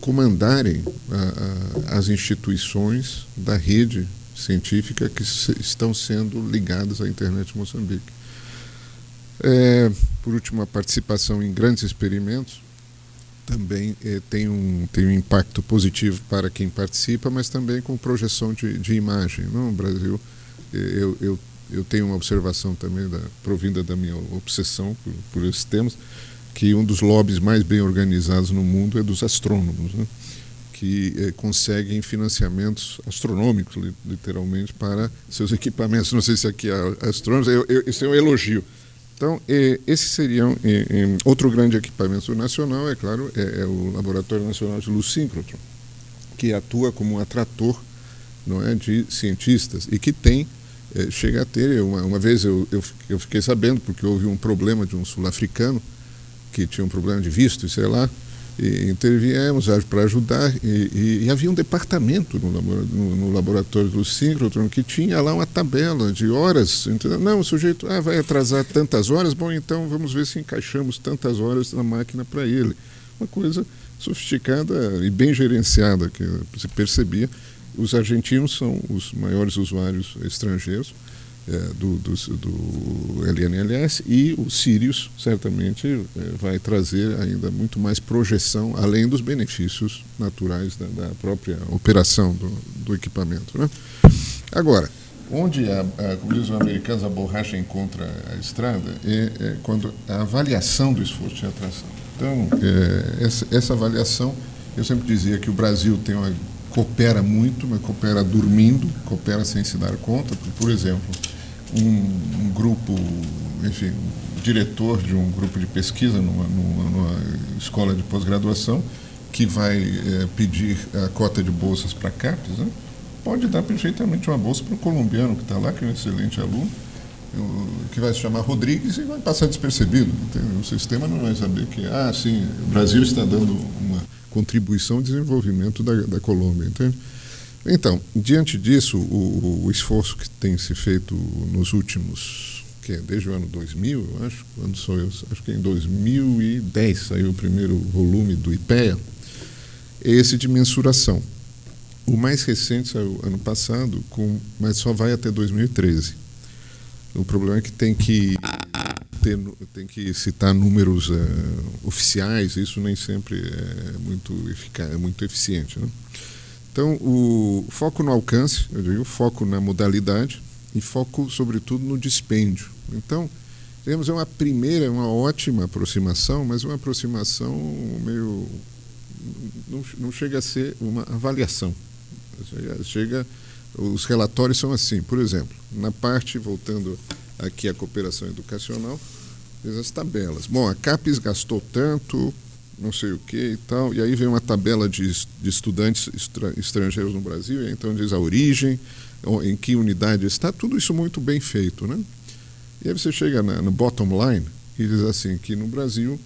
comandarem a, a, as instituições da rede científica que se, estão sendo ligadas à internet de Moçambique. É, por último, a participação em grandes experimentos também eh, tem, um, tem um impacto positivo para quem participa, mas também com projeção de, de imagem. No Brasil, eh, eu, eu, eu tenho uma observação também da, provinda da minha obsessão por, por esses temas, que um dos lobbies mais bem organizados no mundo é dos astrônomos, né? que eh, conseguem financiamentos astronômicos, literalmente, para seus equipamentos. Não sei se aqui há astrônomos, eu, eu, isso é um elogio então, esse seria um, outro grande equipamento nacional, é claro, é, é, o Laboratório Nacional de Luz Síncrotron, que atua como um atrator não é, de cientistas e que tem, é, chega a ter, uma, uma vez eu, eu, eu, fiquei sabendo, porque houve um problema de um sul-africano que tinha um problema de visto, sei lá, e interviemos para ajudar e, e, e, havia um departamento no, no, no laboratório do síncrotron que tinha lá uma tabela de horas. Entendeu? Não, o sujeito ah, vai atrasar tantas horas, bom, então vamos ver se encaixamos tantas horas na máquina para ele. Uma coisa sofisticada e bem gerenciada, que se percebia. Os argentinos são os maiores usuários estrangeiros do, do, do, LNLS e o Sirius certamente é, vai trazer ainda muito mais projeção, além dos benefícios naturais da, da própria operação do, do equipamento. Né? Agora, onde, a, a, como dizem os americanos, a borracha encontra a estrada é, é quando a avaliação do esforço de atração. Então, é, essa, essa avaliação, eu sempre dizia que o Brasil tem uma coopera muito, mas coopera dormindo, coopera sem se dar conta. Por exemplo, um, um grupo, enfim, diretor de um grupo de pesquisa numa, numa, numa escola de pós-graduação que vai é, pedir a cota de bolsas para CAPES, né? pode dar perfeitamente uma bolsa para o colombiano que está lá, que é um excelente aluno, que vai se chamar Rodrigues e vai passar despercebido. O sistema não vai saber que, ah, sim, o Brasil está dando uma contribuição ao desenvolvimento da, da Colômbia. Entende? Então, diante disso, o, o, esforço que tem se feito nos últimos, que é desde o ano 2000, eu acho, quando sou eu, acho que em 2010 saiu o primeiro volume do IPEA, é esse de mensuração. O mais recente saiu ano passado, com, mas só vai até 2013. O problema é que tem que ter, tem que citar números uh, oficiais, isso nem sempre é muito, eficaz, é muito eficiente. Né? Então, o foco no alcance, eu digo, foco na modalidade e foco, sobretudo, no dispêndio. Então, temos uma primeira, uma ótima aproximação, mas uma aproximação meio. não, não chega a ser uma avaliação. Chega, os relatórios são assim, por exemplo, na parte, voltando aqui à cooperação educacional, as tabelas. Bom, a CAPES gastou tanto, não sei o que e tal. E aí vem uma tabela de, de estudantes estrangeiros no Brasil, e então diz a origem, em que unidade está, tudo isso muito bem feito. Né? E aí você chega na, no bottom line e diz assim, que no Brasil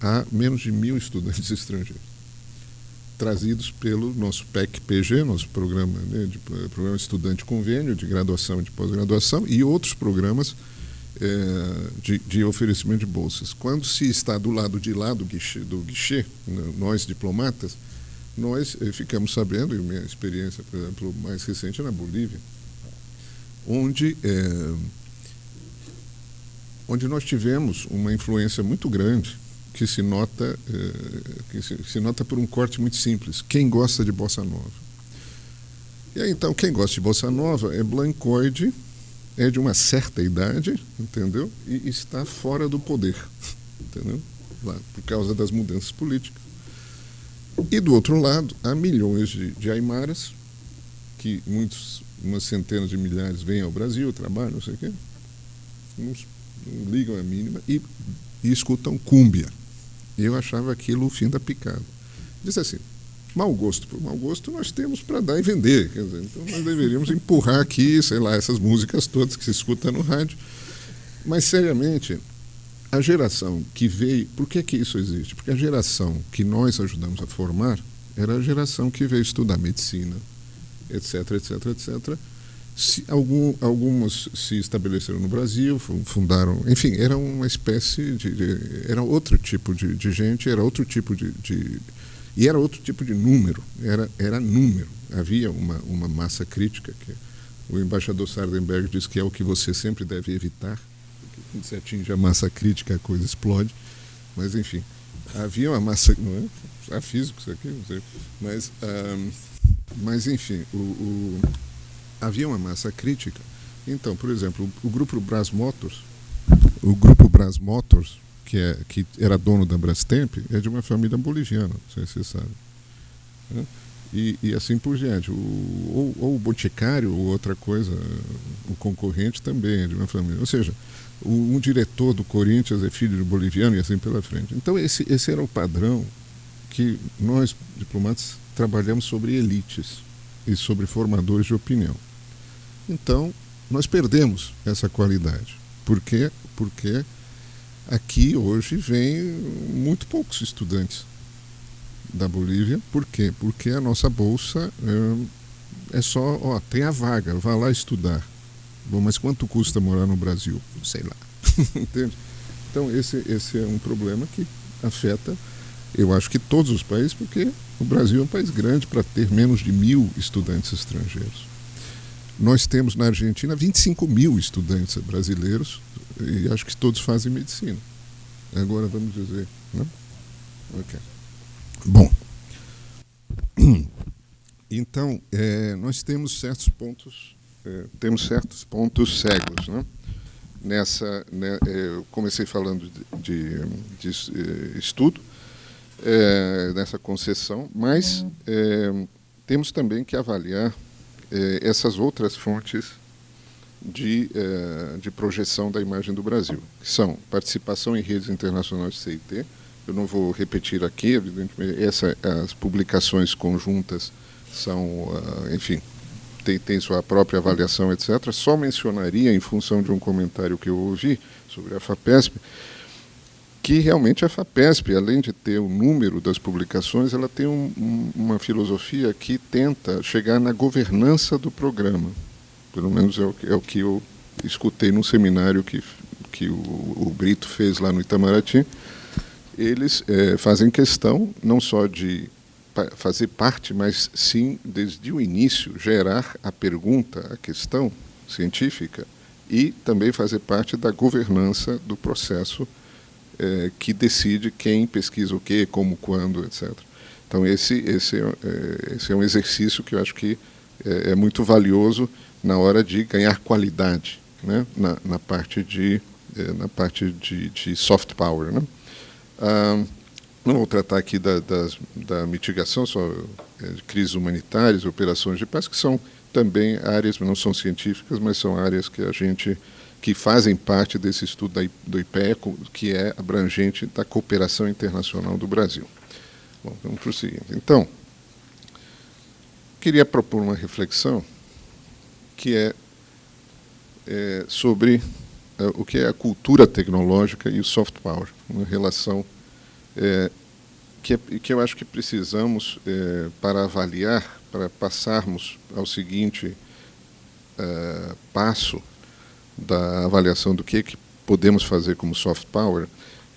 há menos de mil estudantes estrangeiros trazidos pelo nosso PEC-PG, nosso programa, né, de, programa Estudante Convênio de graduação e de pós-graduação, e outros programas é, de, de, oferecimento de bolsas. Quando se está do lado de lá do guichê, do guichê né, nós diplomatas, nós eh, ficamos sabendo, e minha experiência, por exemplo, mais recente é na Bolívia, onde, é, onde nós tivemos uma influência muito grande que se nota que se, se, nota por um corte muito simples. Quem gosta de bossa nova? E aí, então, quem gosta de bossa nova é blancoide, é de uma certa idade, entendeu? E está fora do poder, entendeu? Lá, por causa das mudanças políticas. E do outro lado, há milhões de, de aimaras, que muitos, umas centenas de milhares vêm ao Brasil, trabalham, não sei o quê, não, não ligam a mínima, e, e escutam cúmbia. Eu achava aquilo o fim da picada. Disse assim, Mau gosto por mau gosto nós temos para dar e vender. Dizer, então nós deveríamos empurrar aqui, sei lá, essas músicas todas que se escuta no rádio. Mas, seriamente, a geração que veio. Por que, que isso existe? Porque a geração que nós ajudamos a formar era a geração que veio estudar medicina, etc, etc, etc. Se, algum, algumas se estabeleceram no Brasil, fundaram. Enfim, era uma espécie de era outro tipo de, de gente, era outro tipo de, de e era outro tipo de número, era, era número. Havia uma, uma massa crítica que o embaixador Sardenberg diz que é o que você sempre deve evitar, porque quando você atinge a massa crítica a coisa explode. Mas, enfim, havia uma massa. Não é? É físico isso aqui, não sei. Mas, um, mas enfim, o, o, havia uma massa crítica. Então, por exemplo, o, grupo Brás Motors, o grupo Brás Motors, que, é, que era dono da Brastemp, é de uma família boliviana, não sei se você sabe. Né? E, e, assim por diante. Ou, ou o Boticário, ou outra coisa, o concorrente também é de uma família. Ou seja, o, um diretor do Corinthians é filho de boliviano e assim pela frente. Então, esse, esse era o padrão que nós, diplomatas, trabalhamos sobre elites e sobre formadores de opinião. Então, nós perdemos essa qualidade. Por quê? Porque Aqui hoje vem muito poucos estudantes da Bolívia. Por quê? Porque a nossa bolsa é, é só, ó, tem a vaga, vá lá estudar. Bom, mas quanto custa morar no Brasil? Sei lá. Entende? Então esse, esse é um problema que afeta, eu acho que todos os países, porque o Brasil é um país grande para ter menos de mil estudantes estrangeiros. Nós temos na Argentina 25 mil estudantes brasileiros e acho que todos fazem medicina. Agora vamos dizer. Né? Okay. Bom, então é, nós temos certos pontos, é, temos certos pontos cegos, né? Nessa, né, é, eu comecei falando de, de, de é, estudo é, nessa concessão, mas é, temos também que avaliar essas outras fontes de, eh, de projeção da imagem do Brasil, que são participação em redes internacionais de CIT. Eu não vou repetir aqui, evidentemente, essa, as publicações conjuntas são, uh, enfim, tem, tem sua própria avaliação, etc. Só mencionaria, em função de um comentário que eu ouvi sobre a FAPESP, que realmente a FAPESP, além de ter o número das publicações, ela tem um, um, uma filosofia que tenta chegar na governança do programa. Pelo menos é o, é o que eu escutei num seminário que, que o, o Brito fez lá no Itamaraty. Eles é, fazem questão não só de fazer parte, mas sim, desde o início, gerar a pergunta, a questão científica e também fazer parte da governança do processo é, que decide quem pesquisa o quê, como, quando, etc. Então, esse, esse, é, esse é um exercício que eu acho que é, é muito valioso na hora de ganhar qualidade né, na, na parte de é, na parte de, de soft power. Né? Ah, não vou tratar aqui da, das, da mitigação só é, de crises humanitárias, operações de paz, que são também áreas, não são científicas, mas são áreas que a gente que fazem parte desse estudo da, do IPEA, que é abrangente da cooperação internacional do Brasil. Bom, vamos prosseguir. Então, queria propor uma reflexão que é, é sobre é, o que é a cultura tecnológica e o soft power, uma relação é, que, é, que eu acho que precisamos, é, para avaliar, para passarmos ao seguinte é, passo da avaliação do que, que podemos fazer como soft power,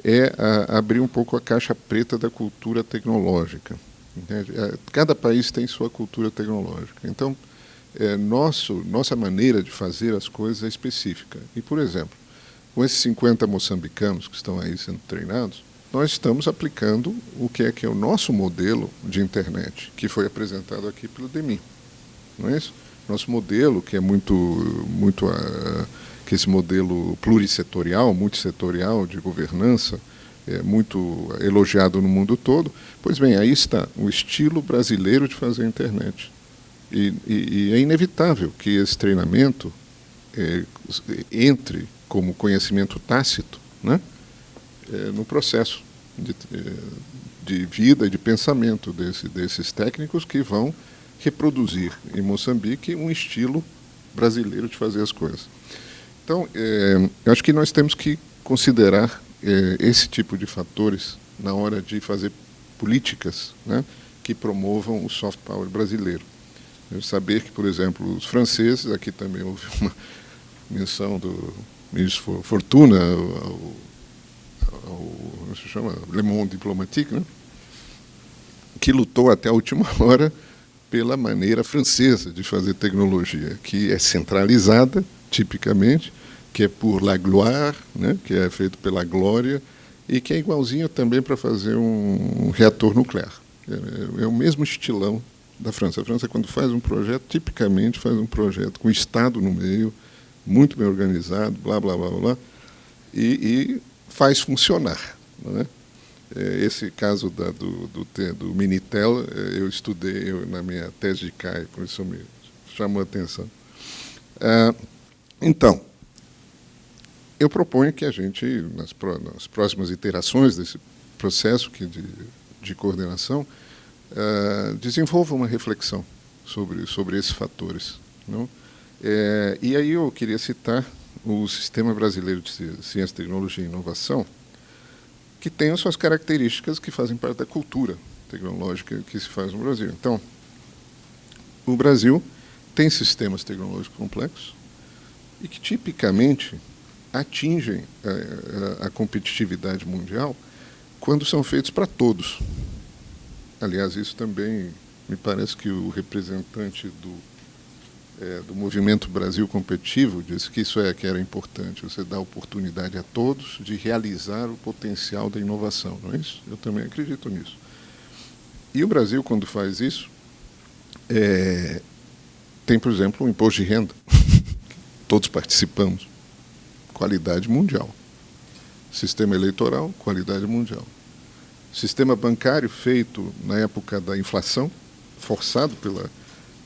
é a, abrir um pouco a caixa preta da cultura tecnológica. Cada país tem sua cultura tecnológica. Então, é, nosso, nossa maneira de fazer as coisas é específica. E, por exemplo, com esses 50 moçambicanos que estão aí sendo treinados, nós estamos aplicando o que é que é o nosso modelo de internet, que foi apresentado aqui pelo DEMI. Não é isso? Nosso modelo, que é muito, muito uh, que esse modelo plurisetorial, multissetorial de governança, é muito elogiado no mundo todo. Pois bem, aí está o estilo brasileiro de fazer internet. E, e, e é inevitável que esse treinamento é, entre como conhecimento tácito né, é, no processo de, é, de vida e de pensamento desse, desses técnicos que vão reproduzir em Moçambique um estilo brasileiro de fazer as coisas. Então, é, eu acho que nós temos que considerar é, esse tipo de fatores na hora de fazer políticas né, que promovam o soft power brasileiro. Saber que, por exemplo, os franceses, aqui também houve uma menção do ministro Fortuna, ao, ao, se chama Le Monde Diplomatique, né? que lutou até a última hora pela maneira francesa de fazer tecnologia, que é centralizada, tipicamente, que é por la gloire, né? que é feito pela glória, e que é igualzinho também para fazer um, reator nuclear. É, é, o mesmo estilão da França. A França, quando faz um projeto, tipicamente faz um projeto com o Estado no meio, muito bem organizado, blá, blá, blá, blá, e, e faz funcionar. Né? Esse caso da, do, do, do, Minitel, é, eu estudei eu, na minha tese de CAI, por isso me chamou a atenção. Ah, então, eu proponho que a gente, nas, nas próximas iterações desse processo de, de coordenação, uh, desenvolva uma reflexão sobre, sobre esses fatores. Não? É, e aí eu queria citar o Sistema Brasileiro de Ciência, Tecnologia e Inovação, que tem as suas características que fazem parte da cultura tecnológica que se faz no Brasil. Então, o Brasil tem sistemas tecnológicos complexos e que tipicamente atingem a, a, a competitividade mundial quando são feitos para todos. Aliás, isso também me parece que o representante do é, do movimento Brasil Competitivo disse que isso é que era importante, você dá oportunidade a todos de realizar o potencial da inovação, não é isso? Eu também acredito nisso. E o Brasil, quando faz isso, é, tem, por exemplo, um imposto de renda, todos participamos, qualidade mundial. Sistema eleitoral, qualidade mundial. Sistema bancário feito na época da inflação, forçado pela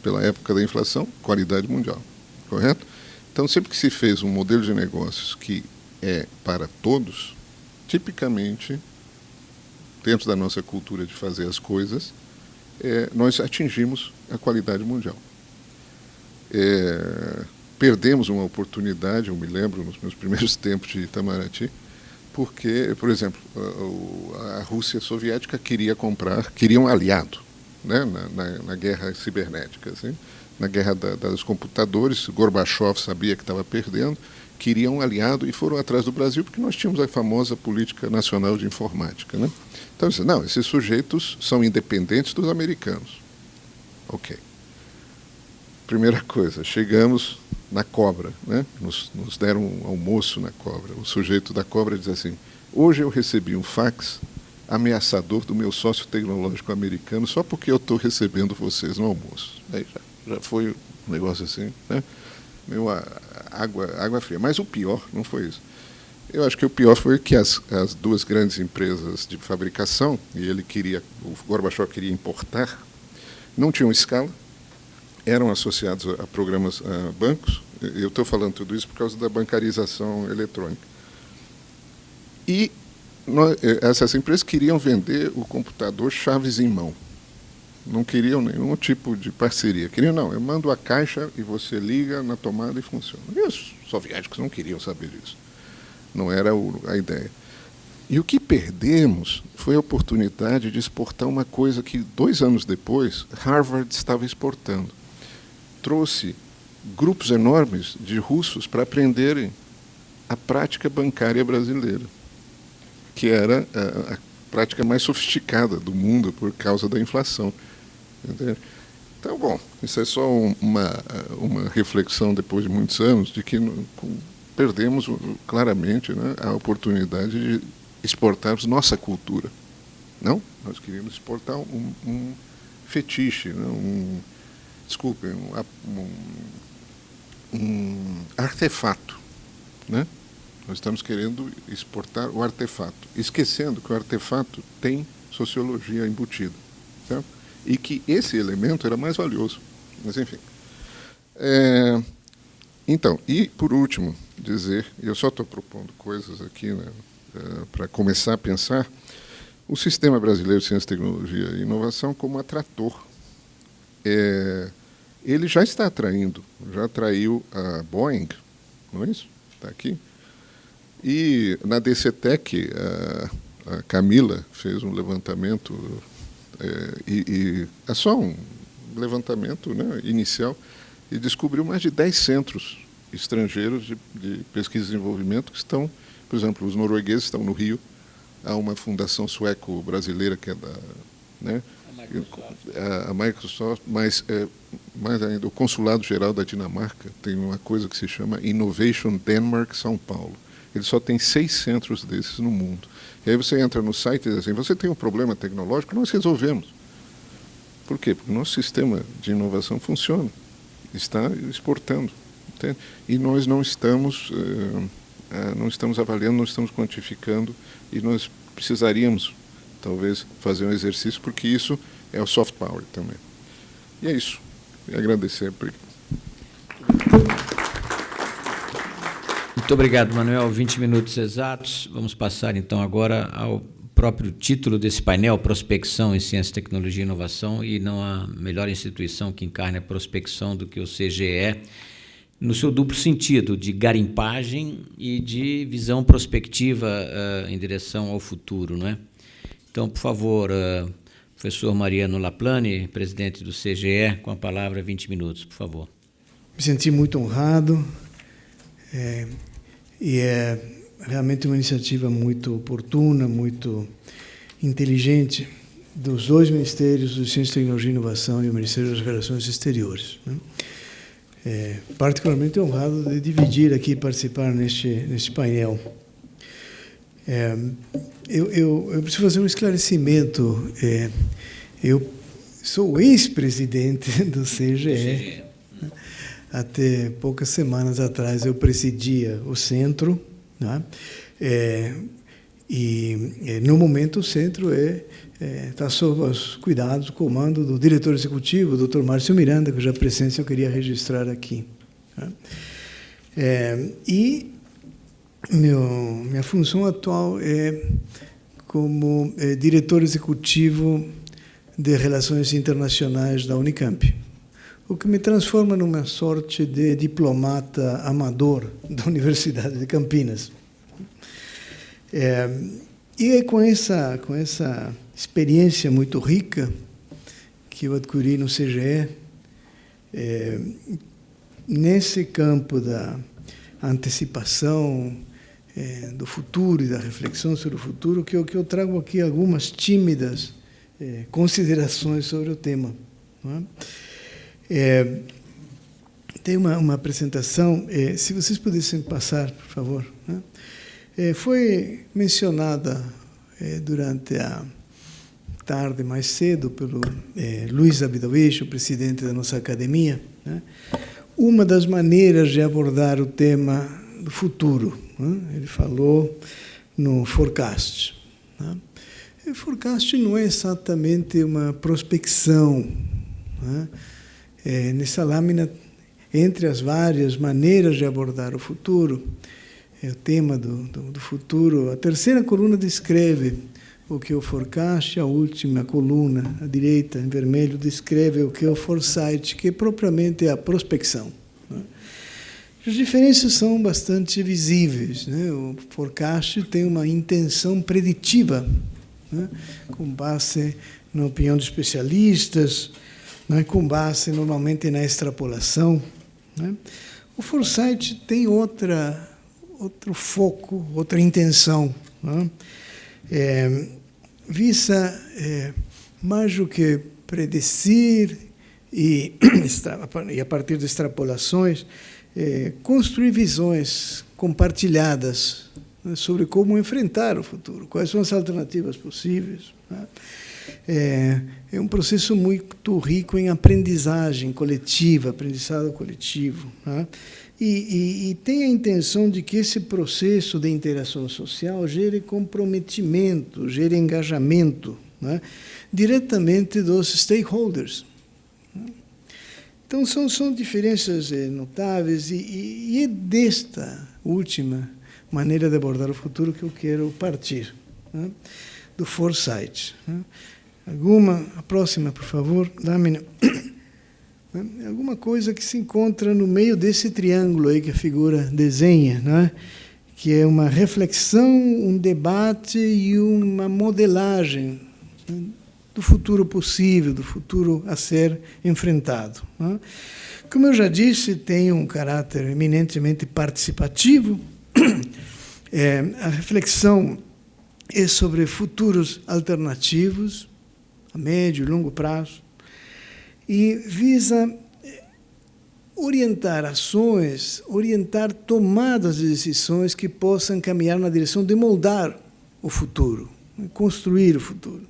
pela época da inflação, qualidade mundial, correto? Então, sempre que se fez um modelo de negócios que é para todos, tipicamente, dentro da nossa cultura de fazer as coisas, é, nós atingimos a qualidade mundial. É, perdemos uma oportunidade, eu me lembro, nos meus primeiros tempos de Itamaraty, porque, por exemplo, a, Rússia soviética queria comprar, queria um aliado né, na, na, na, guerra cibernética, assim, na guerra da, dos computadores. Gorbachev sabia que estava perdendo, queriam um aliado e foram atrás do Brasil porque nós tínhamos a famosa política nacional de informática. Né? Então, disse, não, esses sujeitos são independentes dos americanos. Ok. Primeira coisa, chegamos na cobra, né? nos, nos deram um almoço na cobra. O sujeito da cobra diz assim, hoje eu recebi um fax ameaçador do meu sócio tecnológico americano só porque eu estou recebendo vocês no almoço. Aí já, já foi um negócio assim, né? Meu, água, água fria. Mas o pior não foi isso. Eu acho que o pior foi que as, as duas grandes empresas de fabricação, e ele queria, o Gorbachev queria importar, não tinham escala, eram associados a programas, a bancos. Eu estou falando tudo isso por causa da bancarização eletrônica. E nós, eh, essas empresas queriam vender o computador chaves em mão. Não queriam nenhum tipo de parceria. Queriam, não, eu mando a caixa e você liga na tomada e funciona. E os soviéticos não queriam saber disso. Não era a ideia. E o que perdemos foi a oportunidade de exportar uma coisa que, dois anos depois, Harvard estava exportando. Trouxe grupos enormes de russos para aprenderem a prática bancária brasileira que era a, a prática mais sofisticada do mundo por causa da inflação. Então, bom, isso é só uma, uma reflexão depois de muitos anos de que perdemos claramente né, a oportunidade de exportarmos nossa cultura. Não? Nós queríamos exportar um, um fetiche, né, um, desculpem, um, um, um artefato, né? Nós estamos querendo exportar o artefato, esquecendo que o artefato tem sociologia embutida. Certo? E que esse elemento era mais valioso. Mas, enfim. É, então, e por último, dizer, eu só estou propondo coisas aqui né, é, para começar a pensar, o Sistema Brasileiro de Ciência, Tecnologia e Inovação como atrator. É, ele já está atraindo, já atraiu a Boeing, não é isso? Está aqui. E na DCTEC, a, a Camila fez um levantamento, é, e, e, é só um levantamento né, inicial, e descobriu mais de 10 centros estrangeiros de, de pesquisa e desenvolvimento que estão, por exemplo, os noruegueses estão no Rio, há uma fundação sueco-brasileira que é da... Né, a Microsoft, mas é, mais ainda, o Consulado Geral da Dinamarca tem uma coisa que se chama Innovation Denmark São Paulo ele só tem seis centros desses no mundo. E aí você entra no site e diz assim, você tem um problema tecnológico, nós resolvemos. Por quê? Porque o nosso sistema de inovação funciona, está exportando. Entende? E nós não estamos, uh, não estamos avaliando, não estamos quantificando, e nós precisaríamos, talvez, fazer um exercício, porque isso é o soft power também. E é isso. E agradecer. Muito obrigado, Manuel. 20 minutos exatos. Vamos passar então agora ao próprio título desse painel, Prospecção em Ciência, Tecnologia e Inovação, e não há melhor instituição que encarne a prospecção do que o CGE, no seu duplo sentido, de garimpagem e de visão prospectiva uh, em direção ao futuro. Não é? Então, por favor, uh, professor Mariano Laplane, presidente do CGE, com a palavra 20 minutos, por favor. Me senti muito honrado. É, e é realmente uma iniciativa muito oportuna, muito inteligente dos dois ministérios, do Ciência, Tecnologia e Inovação e o Ministério das Relações Exteriores. Né? É, particularmente honrado de dividir aqui e participar neste, neste painel. É, eu, eu, eu, preciso fazer um esclarecimento. É, eu sou ex-presidente do CGE. Até poucas semanas atrás eu presidia o centro, né? É, e é, no momento o centro é está é, sob os cuidados, o comando do diretor executivo, o Dr. Márcio Miranda, cuja presença eu queria registrar aqui. Né? É, e meu, minha função atual é como é, diretor executivo de Relações Internacionais da Unicamp o que me transforma numa sorte de diplomata amador da Universidade de Campinas. É, e é com essa, com essa experiência muito rica que eu adquiri no CGE, é, nesse campo da antecipação é, do futuro e da reflexão sobre o futuro, que eu, que eu trago aqui algumas tímidas é, considerações sobre o tema. É? tem uma, uma apresentação, se vocês pudessem passar, por favor. Né? Foi mencionada durante a tarde, mais cedo, pelo Luiz Abidovich, o presidente da nossa academia, né? uma das maneiras de abordar o tema do futuro. Né? Ele falou no forecast. Né? O forecast não é exatamente uma prospecção. Né? É, nessa lâmina, entre as várias maneiras de abordar o futuro, é o tema do, do, do futuro, a terceira coluna descreve o que o forecast, a última coluna, à direita, em vermelho, descreve o que é o foresight, que é propriamente a prospecção. As diferenças são bastante visíveis. Né? O forecast tem uma intenção preditiva, né? com base na opinião de especialistas, né? com base normalmente na extrapolação. Né? O foresight tem outra, outro foco, outra intenção. Né? É, visa é, mais do que predecir e, e a partir de extrapolações, é, construir visões compartilhadas né, sobre como enfrentar o futuro, quais são as alternativas possíveis. Né? É, é, um processo muito rico em aprendizagem coletiva, aprendizado coletivo. Né? E, e, e, tem a intenção de que esse processo de interação social gere comprometimento, gere engajamento né? diretamente dos stakeholders. Então, são, são diferenças eh, notáveis, e, e, é desta última maneira de abordar o futuro que eu quero partir, né? do foresight. Né? Alguma, a próxima, por favor, lâmina. Né? Alguma coisa que se encontra no meio desse triângulo aí que a figura desenha, né? que é uma reflexão, um debate e uma modelagem né? Do futuro possível, do futuro a ser enfrentado. Né? Como eu já disse, tem um caráter eminentemente participativo. É, a reflexão é sobre futuros alternativos, a médio e longo prazo, e visa orientar ações, orientar tomadas de decisões que possam caminhar na direção de moldar o futuro, construir o futuro.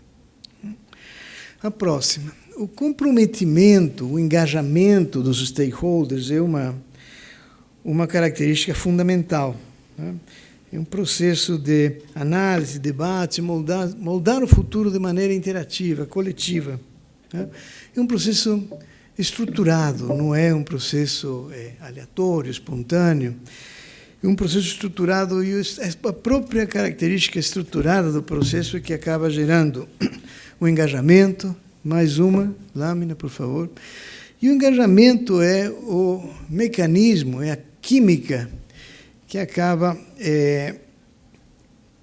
A próxima. O comprometimento, o engajamento dos stakeholders é uma, uma característica fundamental. Né? É um processo de análise, debate, moldar, moldar o futuro de maneira interativa, coletiva. Né? É um processo estruturado, não é um processo é, aleatório, espontâneo. Um processo estruturado e a própria característica estruturada do processo é que acaba gerando o engajamento, mais uma lâmina, por favor. E o engajamento é o mecanismo, é a química que acaba é,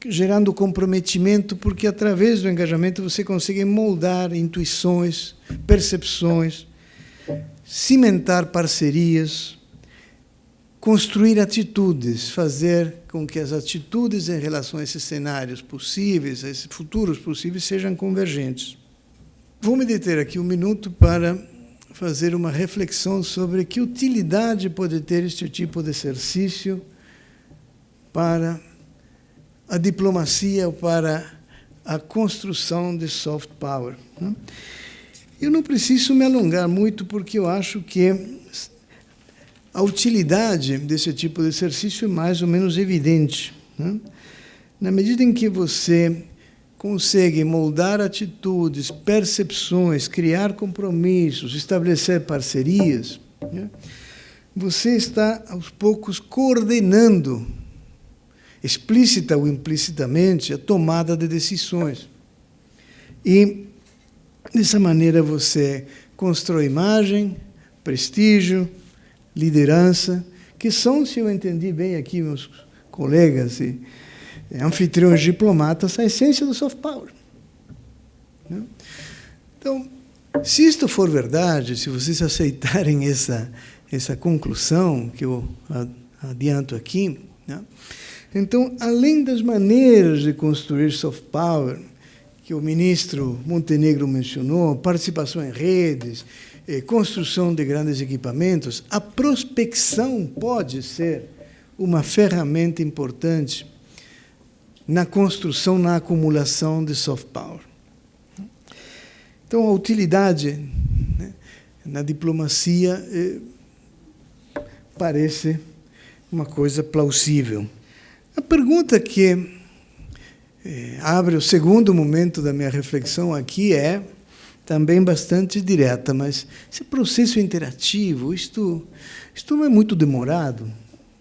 gerando comprometimento, porque através do engajamento você consegue moldar intuições, percepções, cimentar parcerias, construir atitudes, fazer com que as atitudes em relação a esses cenários possíveis, a esses futuros possíveis, sejam convergentes. Vou me deter aqui um minuto para fazer uma reflexão sobre que utilidade pode ter este tipo de exercício para a diplomacia ou para a construção de soft power. Né? Eu não preciso me alongar muito, porque eu acho que a utilidade desse tipo de exercício é mais ou menos evidente. Né? Na medida em que você consegue moldar atitudes, percepções, criar compromissos, estabelecer parcerias, né? você está, aos poucos, coordenando, explícita ou implicitamente, a tomada de decisões. E, dessa maneira, você constrói imagem, prestígio, liderança, que são, se eu entendi bem aqui, meus colegas e anfitriões diplomatas, a essência do soft power. Né? Então, se isto for verdade, se vocês aceitarem essa, essa conclusão que eu adianto aqui. Né? Então, além das maneiras de construir soft power, que o ministro Montenegro mencionou, participação em redes, eh, construção de grandes equipamentos, a prospecção pode ser uma ferramenta importante na construção, na acumulação de soft power. Então, a utilidade né, na diplomacia eh, parece uma coisa plausível. A pergunta que eh, abre o segundo momento da minha reflexão aqui é também bastante direta, mas esse processo interativo, isto, isto não é muito demorado,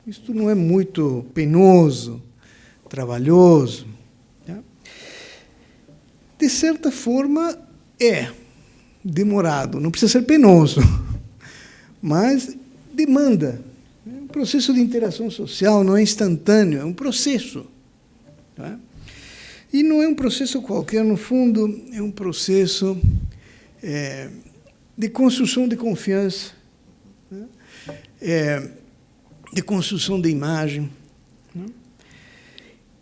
isto não é muito penoso, trabalhoso. Né? De certa forma, é demorado, não precisa ser penoso, mas demanda. É um processo de interação social não é instantâneo, é um processo. Tá? E não é um processo qualquer, no fundo, é um processo é, de construção de confiança, né? é, de construção de imagem. Né?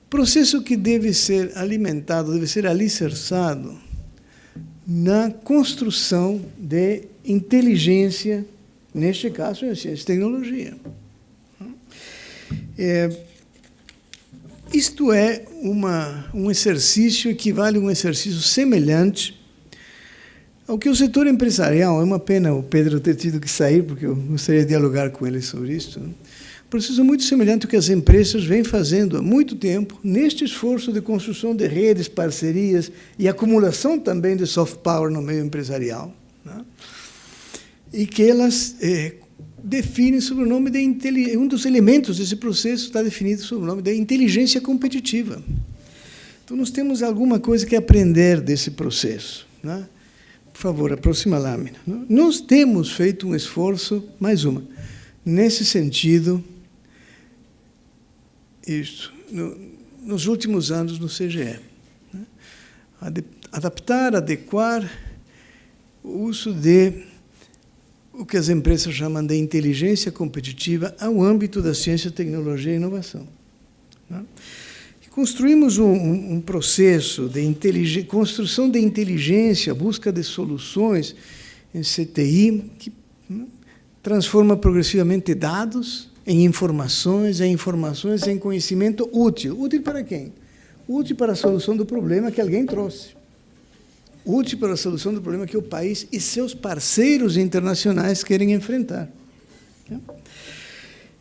Processo que deve ser alimentado, deve ser alicerçado na construção de inteligência, neste caso, em ciência e tecnologia. É, isto é uma, um exercício, equivale a um exercício semelhante ao que o setor empresarial, é uma pena o Pedro ter tido que sair, porque eu gostaria de dialogar com ele sobre isso, né? processo muito semelhante ao que as empresas vêm fazendo há muito tempo, neste esforço de construção de redes, parcerias e acumulação também de soft power no meio empresarial. Né? E que elas eh, definem sob o nome de um dos elementos desse processo está definido sob o nome de inteligência competitiva. Então nós temos alguma coisa que aprender desse processo. Né? Favor, a próxima lâmina. Nós temos feito um esforço, mais uma, nesse sentido isso no, nos últimos anos no CGE. Né? Adaptar, adequar o uso de o que as empresas chamam de inteligência competitiva ao âmbito da ciência, tecnologia e inovação. Né? Construímos um, um, processo de construção de inteligência, busca de soluções em CTI, que né, transforma progressivamente dados em informações, em informações, em conhecimento útil. Útil para quem? Útil para a solução do problema que alguém trouxe. Útil para a solução do problema que o país e seus parceiros internacionais querem enfrentar.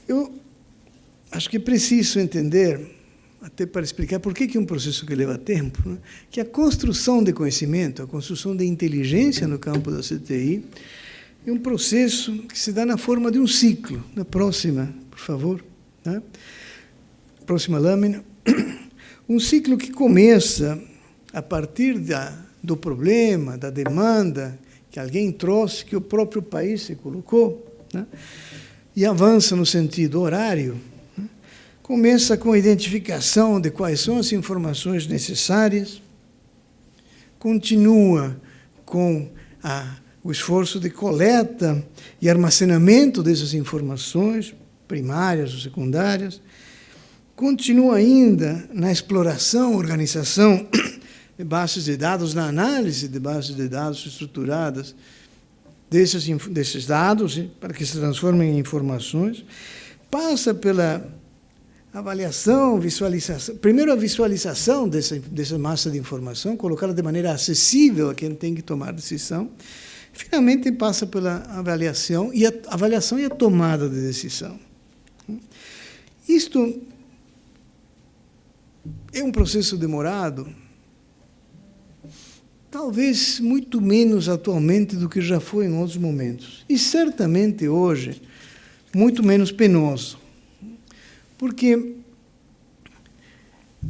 Eu acho que é preciso entender, até para explicar por que é um processo que leva tempo, né? que a construção de conhecimento, a construção de inteligência no campo da CTI, é um processo que se dá na forma de um ciclo. Na próxima, por favor. Né? Próxima lâmina. Um ciclo que começa a partir da, do problema, da demanda que alguém trouxe, que o próprio país se colocou, né? e avança no sentido horário. Começa com a identificação de quais são as informações necessárias, continua com a o esforço de coleta e armazenamento dessas informações, primárias ou secundárias, continua ainda na exploração, organização de bases de dados, na análise de bases de dados estruturadas desses, desses dados, para que se transformem em informações, passa pela avaliação, visualização, primeiro a visualização dessa, dessa massa de informação, colocá-la de maneira acessível a quem tem que tomar decisão, finalmente passa pela avaliação e a avaliação e a tomada de decisão. Isto é um processo demorado, talvez muito menos atualmente do que já foi em outros momentos. E certamente hoje, muito menos penoso. Porque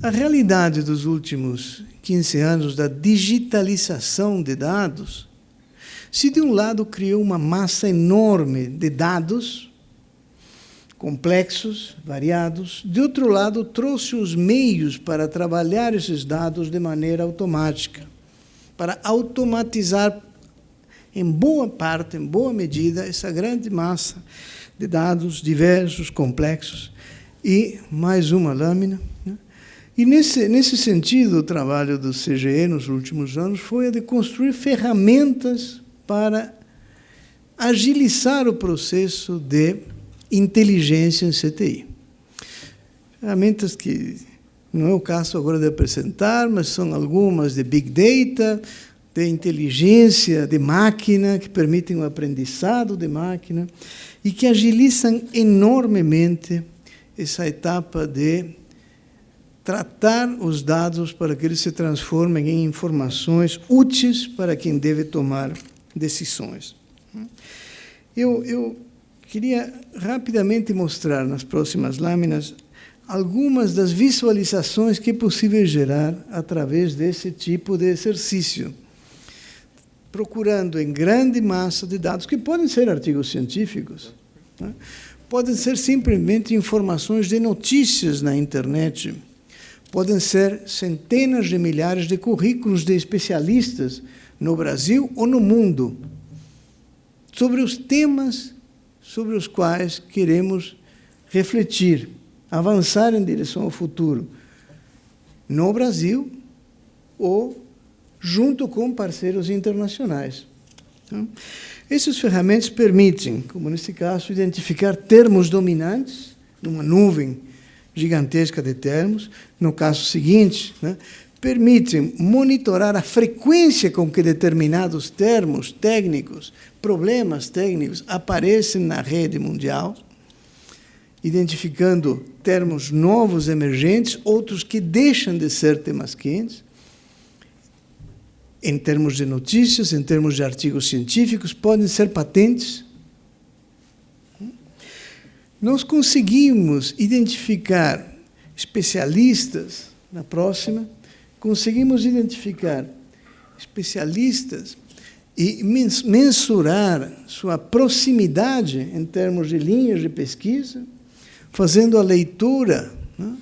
a realidade dos últimos 15 anos da digitalização de dados se de um lado criou uma massa enorme de dados, complexos, variados, de outro lado trouxe os meios para trabalhar esses dados de maneira automática, para automatizar em boa parte, em boa medida, essa grande massa de dados diversos, complexos, e mais uma lâmina. Né? E, nesse, nesse sentido, o trabalho do CGE nos últimos anos foi a de construir ferramentas para agilizar o processo de inteligência em CTI. Ferramentas que não é o caso agora de apresentar, mas são algumas de Big Data, de inteligência de máquina, que permitem o aprendizado de máquina e que agilizam enormemente essa etapa de tratar os dados para que eles se transformem em informações úteis para quem deve tomar decisões. Eu, eu queria rapidamente mostrar nas próximas lâminas algumas das visualizações que é possível gerar através desse tipo de exercício, procurando em grande massa de dados, que podem ser artigos científicos, né? Podem ser simplesmente informações de notícias na internet, podem ser centenas de milhares de currículos de especialistas no Brasil ou no mundo sobre os temas sobre os quais queremos refletir, avançar em direção ao futuro, no Brasil ou junto com parceiros internacionais. Então, essas ferramentas permitem, como nesse caso, identificar termos dominantes numa nuvem gigantesca de termos. No caso seguinte, né, permitem monitorar a frequência com que determinados termos técnicos, problemas técnicos aparecem na rede mundial, identificando termos novos emergentes, outros que deixam de ser temas quentes, em termos de notícias, em termos de artigos científicos, podem ser patentes. Nós conseguimos identificar especialistas, na próxima, conseguimos identificar especialistas e mensurar sua proximidade em termos de linhas de pesquisa, fazendo a leitura, né,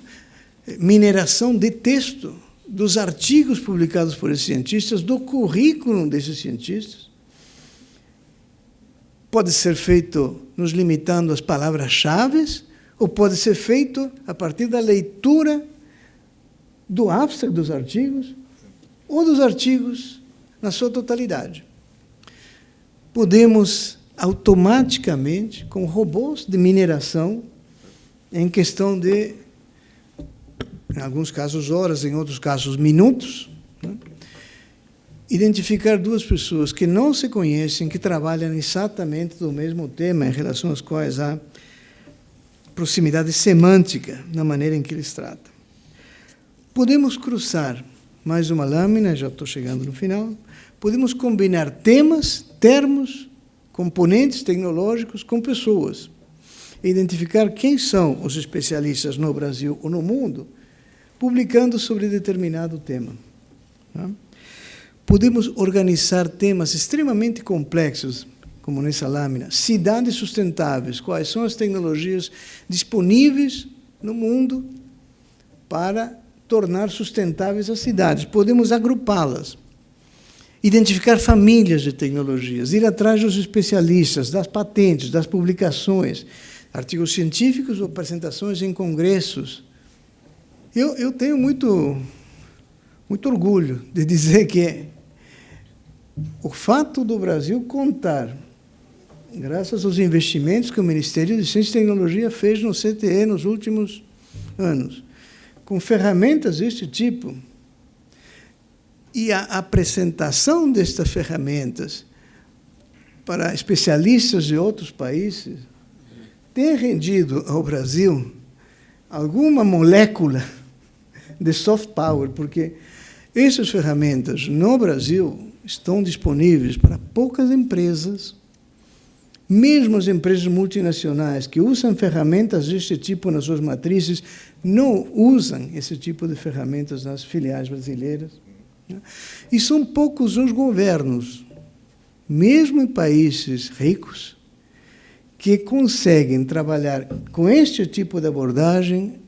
mineração de texto dos artigos publicados por esses cientistas, do currículo desses cientistas. Pode ser feito nos limitando às palavras-chave, ou pode ser feito a partir da leitura do abstract dos artigos ou dos artigos na sua totalidade. Podemos automaticamente, com robôs de mineração, em questão de em alguns casos horas, em outros casos minutos, né? identificar duas pessoas que não se conhecem, que trabalham exatamente do mesmo tema, em relação às quais há proximidade semântica na maneira em que eles tratam. Podemos cruzar mais uma lâmina, já estou chegando no final. Podemos combinar temas, termos, componentes tecnológicos com pessoas. Identificar quem são os especialistas no Brasil ou no mundo publicando sobre determinado tema. Tá? Podemos organizar temas extremamente complexos, como nessa lâmina, cidades sustentáveis, quais são as tecnologias disponíveis no mundo para tornar sustentáveis as cidades. Podemos agrupá-las, identificar famílias de tecnologias, ir atrás dos especialistas, das patentes, das publicações, artigos científicos ou apresentações em congressos, eu, eu tenho muito, muito orgulho de dizer que o fato do Brasil contar, graças aos investimentos que o Ministério de Ciência e Tecnologia fez no CTE nos últimos anos, com ferramentas deste tipo, e a apresentação destas ferramentas para especialistas de outros países, tem rendido ao Brasil alguma molécula de soft power, porque essas ferramentas no Brasil estão disponíveis para poucas empresas, mesmo as empresas multinacionais que usam ferramentas deste tipo nas suas matrizes, não usam esse tipo de ferramentas nas filiais brasileiras. Né? E são poucos os governos, mesmo em países ricos, que conseguem trabalhar com este tipo de abordagem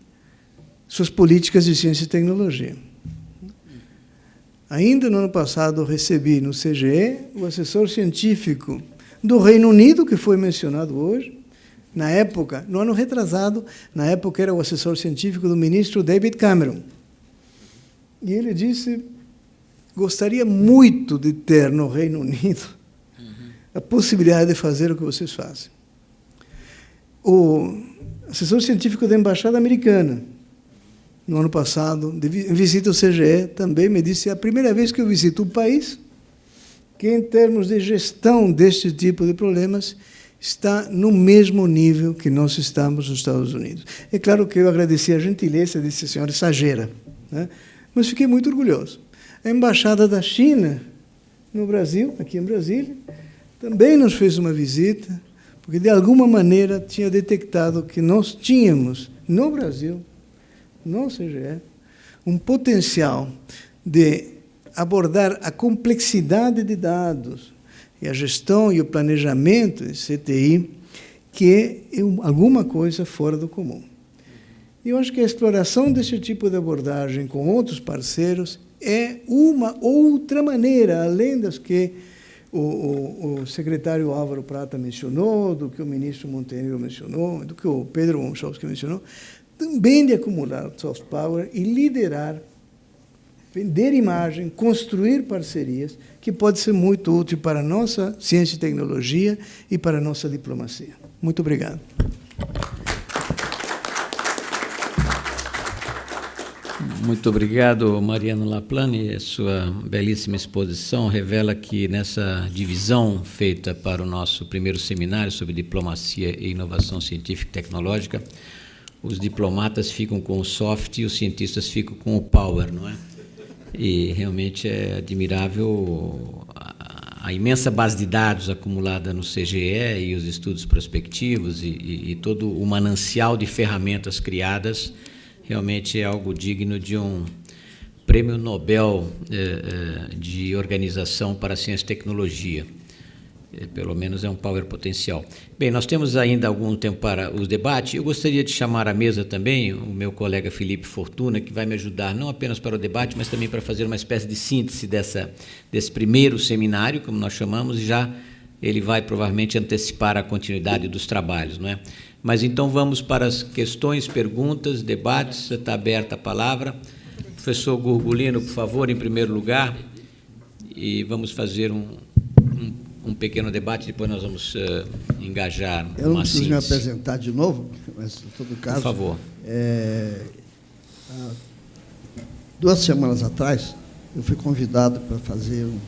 suas políticas de ciência e tecnologia. Ainda no ano passado, recebi no CGE o assessor científico do Reino Unido, que foi mencionado hoje, na época, no ano retrasado, na época era o assessor científico do ministro David Cameron. E ele disse: gostaria muito de ter no Reino Unido a possibilidade de fazer o que vocês fazem. O assessor científico da Embaixada Americana, no ano passado, em visita ao CGE, também me disse: é a primeira vez que eu visito um país que, em termos de gestão deste tipo de problemas, está no mesmo nível que nós estamos nos Estados Unidos. É claro que eu agradeci a gentileza desse senhor exagera, né? mas fiquei muito orgulhoso. A embaixada da China no Brasil, aqui em Brasília, também nos fez uma visita, porque de alguma maneira tinha detectado que nós tínhamos no Brasil, no CGE, um potencial de abordar a complexidade de dados, e a gestão e o planejamento de CTI, que é alguma coisa fora do comum. E eu acho que a exploração desse tipo de abordagem com outros parceiros é uma outra maneira, além das que o, o, o secretário Álvaro Prata mencionou, do que o ministro Montenegro mencionou, do que o Pedro Gonçalves mencionou, também de acumular soft power e liderar vender imagem, construir parcerias, que pode ser muito útil para a nossa ciência e tecnologia e para a nossa diplomacia. Muito obrigado. Muito obrigado, Mariano Laplane. Sua belíssima exposição revela que nessa divisão feita para o nosso primeiro seminário sobre diplomacia e inovação científica e tecnológica, os diplomatas ficam com o soft e os cientistas ficam com o power, não é? E realmente é admirável a, a imensa base de dados acumulada no CGE e os estudos prospectivos e, e, e todo o manancial de ferramentas criadas realmente é algo digno de um prêmio Nobel eh, eh, de Organização para Ciência e Tecnologia. É, pelo menos é um power potencial. Bem, nós temos ainda algum tempo para os debates. Eu gostaria de chamar à mesa também o meu colega Felipe Fortuna, que vai me ajudar não apenas para o debate, mas também para fazer uma espécie de síntese dessa, desse primeiro seminário, como nós chamamos, e já ele vai provavelmente antecipar a continuidade dos trabalhos. Não é? Mas então vamos para as questões, perguntas, debates. Está aberta a palavra. Professor Gurgulino, por favor, em primeiro lugar, e vamos fazer um, um pequeno debate, depois nós vamos uh, engajar Eu não preciso síntese. me apresentar de novo, mas, em todo caso... Por favor. É, duas semanas atrás, eu fui convidado para fazer um,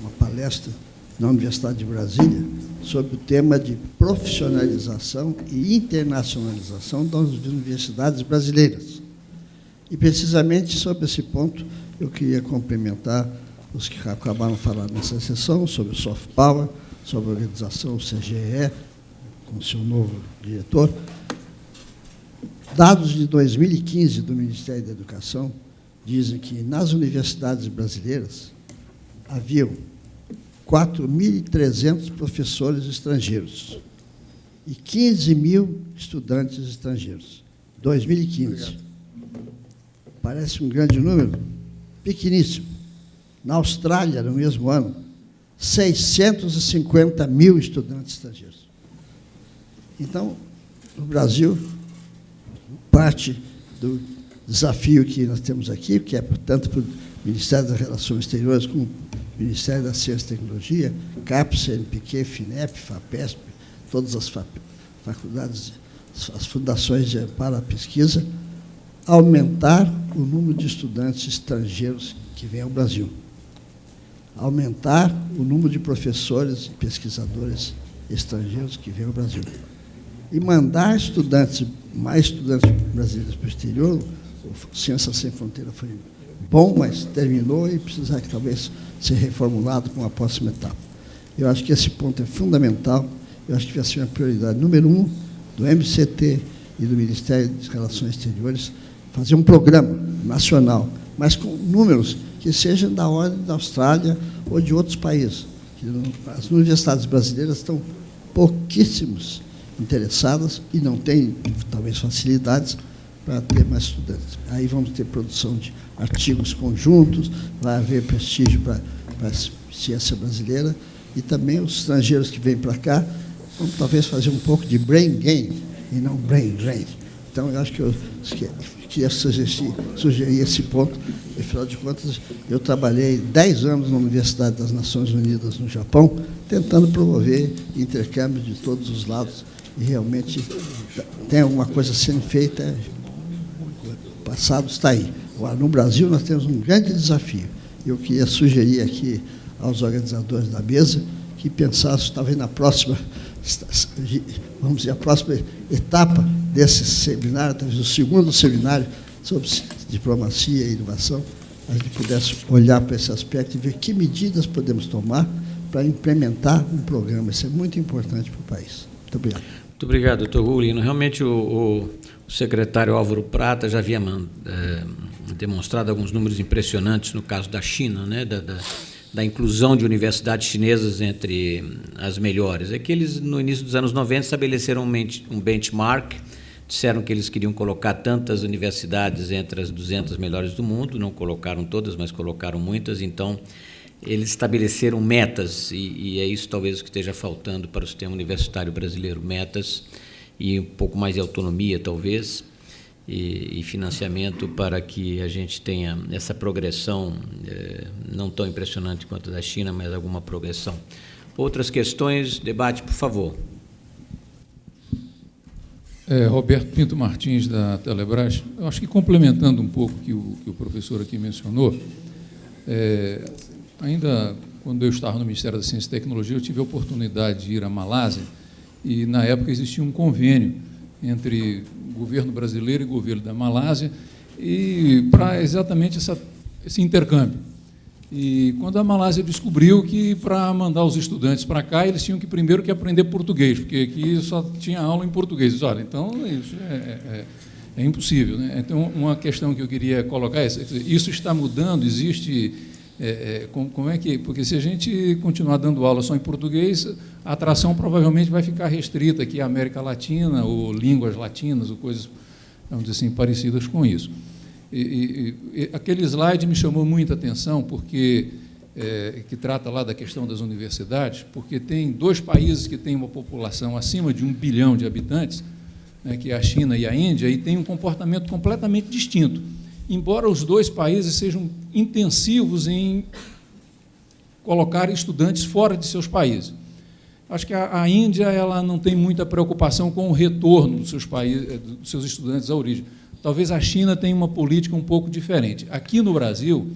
uma palestra na Universidade de Brasília sobre o tema de profissionalização e internacionalização das universidades brasileiras. E, precisamente sobre esse ponto, eu queria complementar os que acabaram falando nessa sessão, sobre o soft power, sobre a organização CGE, com seu novo diretor. Dados de 2015 do Ministério da Educação dizem que nas universidades brasileiras haviam 4.300 professores estrangeiros e 15 mil estudantes estrangeiros. 2015. Obrigado. Parece um grande número? Pequeníssimo. Na Austrália, no mesmo ano, 650 mil estudantes estrangeiros. Então, no Brasil, parte do desafio que nós temos aqui, que é, portanto, para o Ministério das Relações Exteriores, com o Ministério da Ciência e Tecnologia, CAPES, CNPq, FINEP, FAPESP, todas as faculdades, as fundações para a pesquisa, aumentar o número de estudantes estrangeiros que vêm ao Brasil aumentar o número de professores e pesquisadores estrangeiros que vêm ao Brasil. E mandar estudantes, mais estudantes brasileiros para o exterior, o Ciência Sem Fronteira foi bom, mas terminou e precisa talvez ser reformulado com a próxima etapa. Eu acho que esse ponto é fundamental, eu acho que vai ser uma prioridade número um do MCT e do Ministério das Relações Exteriores, fazer um programa nacional, mas com números que sejam da ordem da Austrália ou de outros países. As universidades brasileiras estão pouquíssimos interessadas e não têm, talvez, facilidades para ter mais estudantes. Aí vamos ter produção de artigos conjuntos, vai haver prestígio para, para a ciência brasileira e também os estrangeiros que vêm para cá vamos talvez fazer um pouco de brain gain e não brain drain. Então, eu acho que eu queria sugerir, esse ponto. Afinal de contas, eu trabalhei 10 anos na Universidade das Nações Unidas no Japão, tentando promover intercâmbio de todos os lados. E realmente tem alguma coisa sendo feita, o passado está aí. No Brasil, nós temos um grande desafio. Eu queria sugerir aqui aos organizadores da mesa que pensassem, talvez na próxima, vamos dizer, a próxima etapa desse seminário, talvez o segundo seminário sobre diplomacia e inovação, a gente pudesse olhar para esse aspecto e ver que medidas podemos tomar para implementar um programa. Isso é muito importante para o país. Muito obrigado. Muito obrigado, doutor Gulino. Realmente, o, o, secretário Álvaro Prata já havia é, demonstrado alguns números impressionantes no caso da China, né, da, da, da, inclusão de universidades chinesas entre as melhores. É que eles, no início dos anos 90, estabeleceram um benchmark Disseram que eles queriam colocar tantas universidades entre as 200 melhores do mundo, não colocaram todas, mas colocaram muitas, então eles estabeleceram metas, e, e é isso talvez o que esteja faltando para o sistema universitário brasileiro, metas e um pouco mais de autonomia, talvez, e, e financiamento para que a gente tenha essa progressão, eh, não tão impressionante quanto a da China, mas alguma progressão. Outras questões, debate, por favor. É, Roberto Pinto Martins, da Telebrás. Eu acho que complementando um pouco o que o, que o professor aqui mencionou, é, ainda quando eu estava no Ministério da Ciência e Tecnologia, eu tive a oportunidade de ir à Malásia e, na época, existia um convênio entre o governo brasileiro e o governo da Malásia e para exatamente essa, esse intercâmbio. E quando a Malásia descobriu que para mandar os estudantes para cá, eles tinham que primeiro que aprender português, porque aqui só tinha aula em português. Olha, então isso é, é, é, impossível. Né? Então, uma questão que eu queria colocar é, isso está mudando, existe... É, é como é que... Porque se a gente continuar dando aula só em português, a atração provavelmente vai ficar restrita aqui à América Latina, ou línguas latinas, ou coisas, vamos dizer assim, parecidas com isso. E, e, e, aquele slide me chamou muita atenção, porque é, que trata lá da questão das universidades, porque tem dois países que têm uma população acima de um bilhão de habitantes, né, que é a China e a Índia, e tem um comportamento completamente distinto. Embora os dois países sejam intensivos em colocar estudantes fora de seus países. Acho que a, a Índia ela não tem muita preocupação com o retorno dos seus, países, dos seus estudantes à origem Talvez a China tenha uma política um pouco diferente. Aqui no Brasil,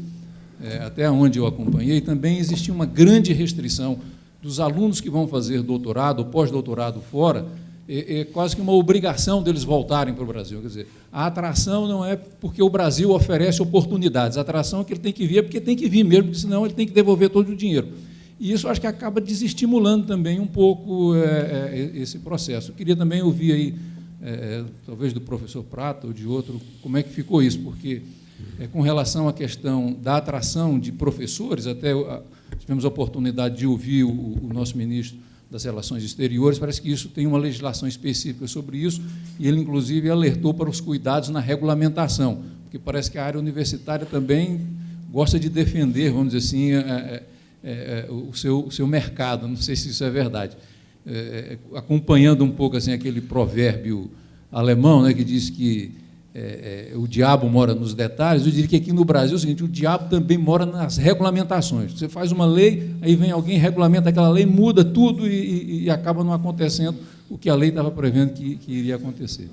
é, até onde eu acompanhei, também existia uma grande restrição dos alunos que vão fazer doutorado ou pós-doutorado fora, é, é, quase que uma obrigação deles voltarem para o Brasil. Quer dizer, a atração não é porque o Brasil oferece oportunidades, a atração é que ele tem que vir é porque tem que vir mesmo, porque senão ele tem que devolver todo o dinheiro. E isso acho que acaba desestimulando também um pouco é, é, esse processo. Eu queria também ouvir aí é, é, talvez do professor Prata ou de outro, como é que ficou isso? Porque, é, com relação à questão da atração de professores, até a, tivemos a oportunidade de ouvir o, o, nosso ministro das Relações Exteriores, parece que isso tem uma legislação específica sobre isso, e ele, inclusive, alertou para os cuidados na regulamentação, porque parece que a área universitária também gosta de defender, vamos dizer assim, é, é, é, é o, seu, o seu mercado, não sei se isso é verdade. É, acompanhando um pouco assim aquele provérbio alemão, né, que diz que é, é, o diabo mora nos detalhes, eu diria que aqui no Brasil é o seguinte, o diabo também mora nas regulamentações. Você faz uma lei, aí vem alguém, regulamenta aquela lei, muda tudo e, e, e acaba não acontecendo o que a lei estava prevendo que, que iria acontecer.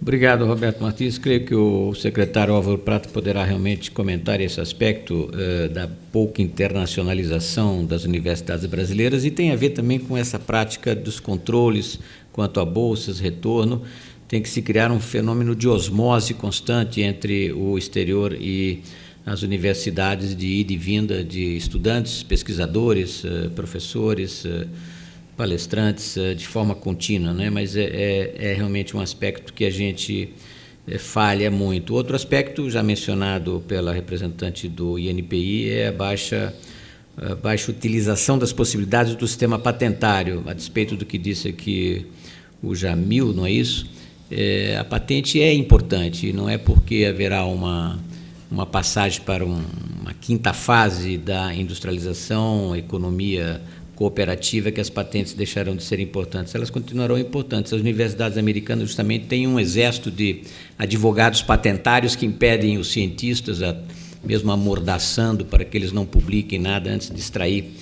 Obrigado, Roberto Martins. Creio que o secretário Álvaro Prata poderá realmente comentar esse aspecto uh, da pouca internacionalização das universidades brasileiras e tem a ver também com essa prática dos controles quanto a bolsas, retorno. Tem que se criar um fenômeno de osmose constante entre o exterior e as universidades de ida e vinda de estudantes, pesquisadores, uh, professores, uh, palestrantes uh, de forma contínua, né? mas é, é, é, realmente um aspecto que a gente é, falha muito. Outro aspecto, já mencionado pela representante do INPI, é a baixa, a baixa utilização das possibilidades do sistema patentário, a despeito do que disse aqui o Jamil, não é isso? É, a patente é importante, não é porque haverá uma, uma passagem para um, uma quinta fase da industrialização, economia cooperativa que as patentes deixarão de ser importantes. Elas continuarão importantes. As universidades americanas justamente têm um exército de advogados patentários que impedem os cientistas, a, mesmo amordaçando para que eles não publiquem nada antes de extrair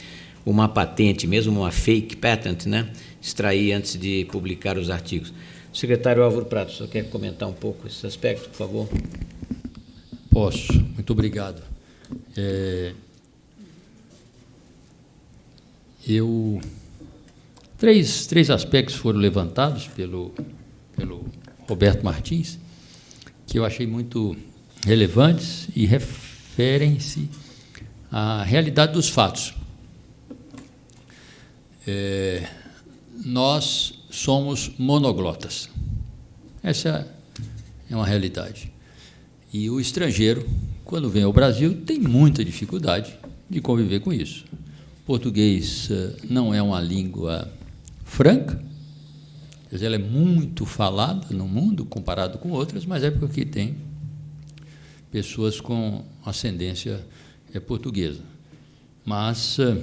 uma patente, mesmo uma fake patent, né? extrair antes de publicar os artigos. secretário Álvaro Prato, só quer comentar um pouco esse aspecto, por favor? Posso. Muito obrigado. É, eu três, três aspectos foram levantados pelo, pelo Roberto Martins que eu achei muito relevantes e referem-se à realidade dos fatos. É, nós somos monoglotas. Essa é uma realidade. E o estrangeiro, quando vem ao Brasil, tem muita dificuldade de conviver com isso. Português eh, não é uma língua franca, ela é muito falada no mundo comparado com outras, mas é porque tem pessoas com ascendência eh, portuguesa. Mas eh,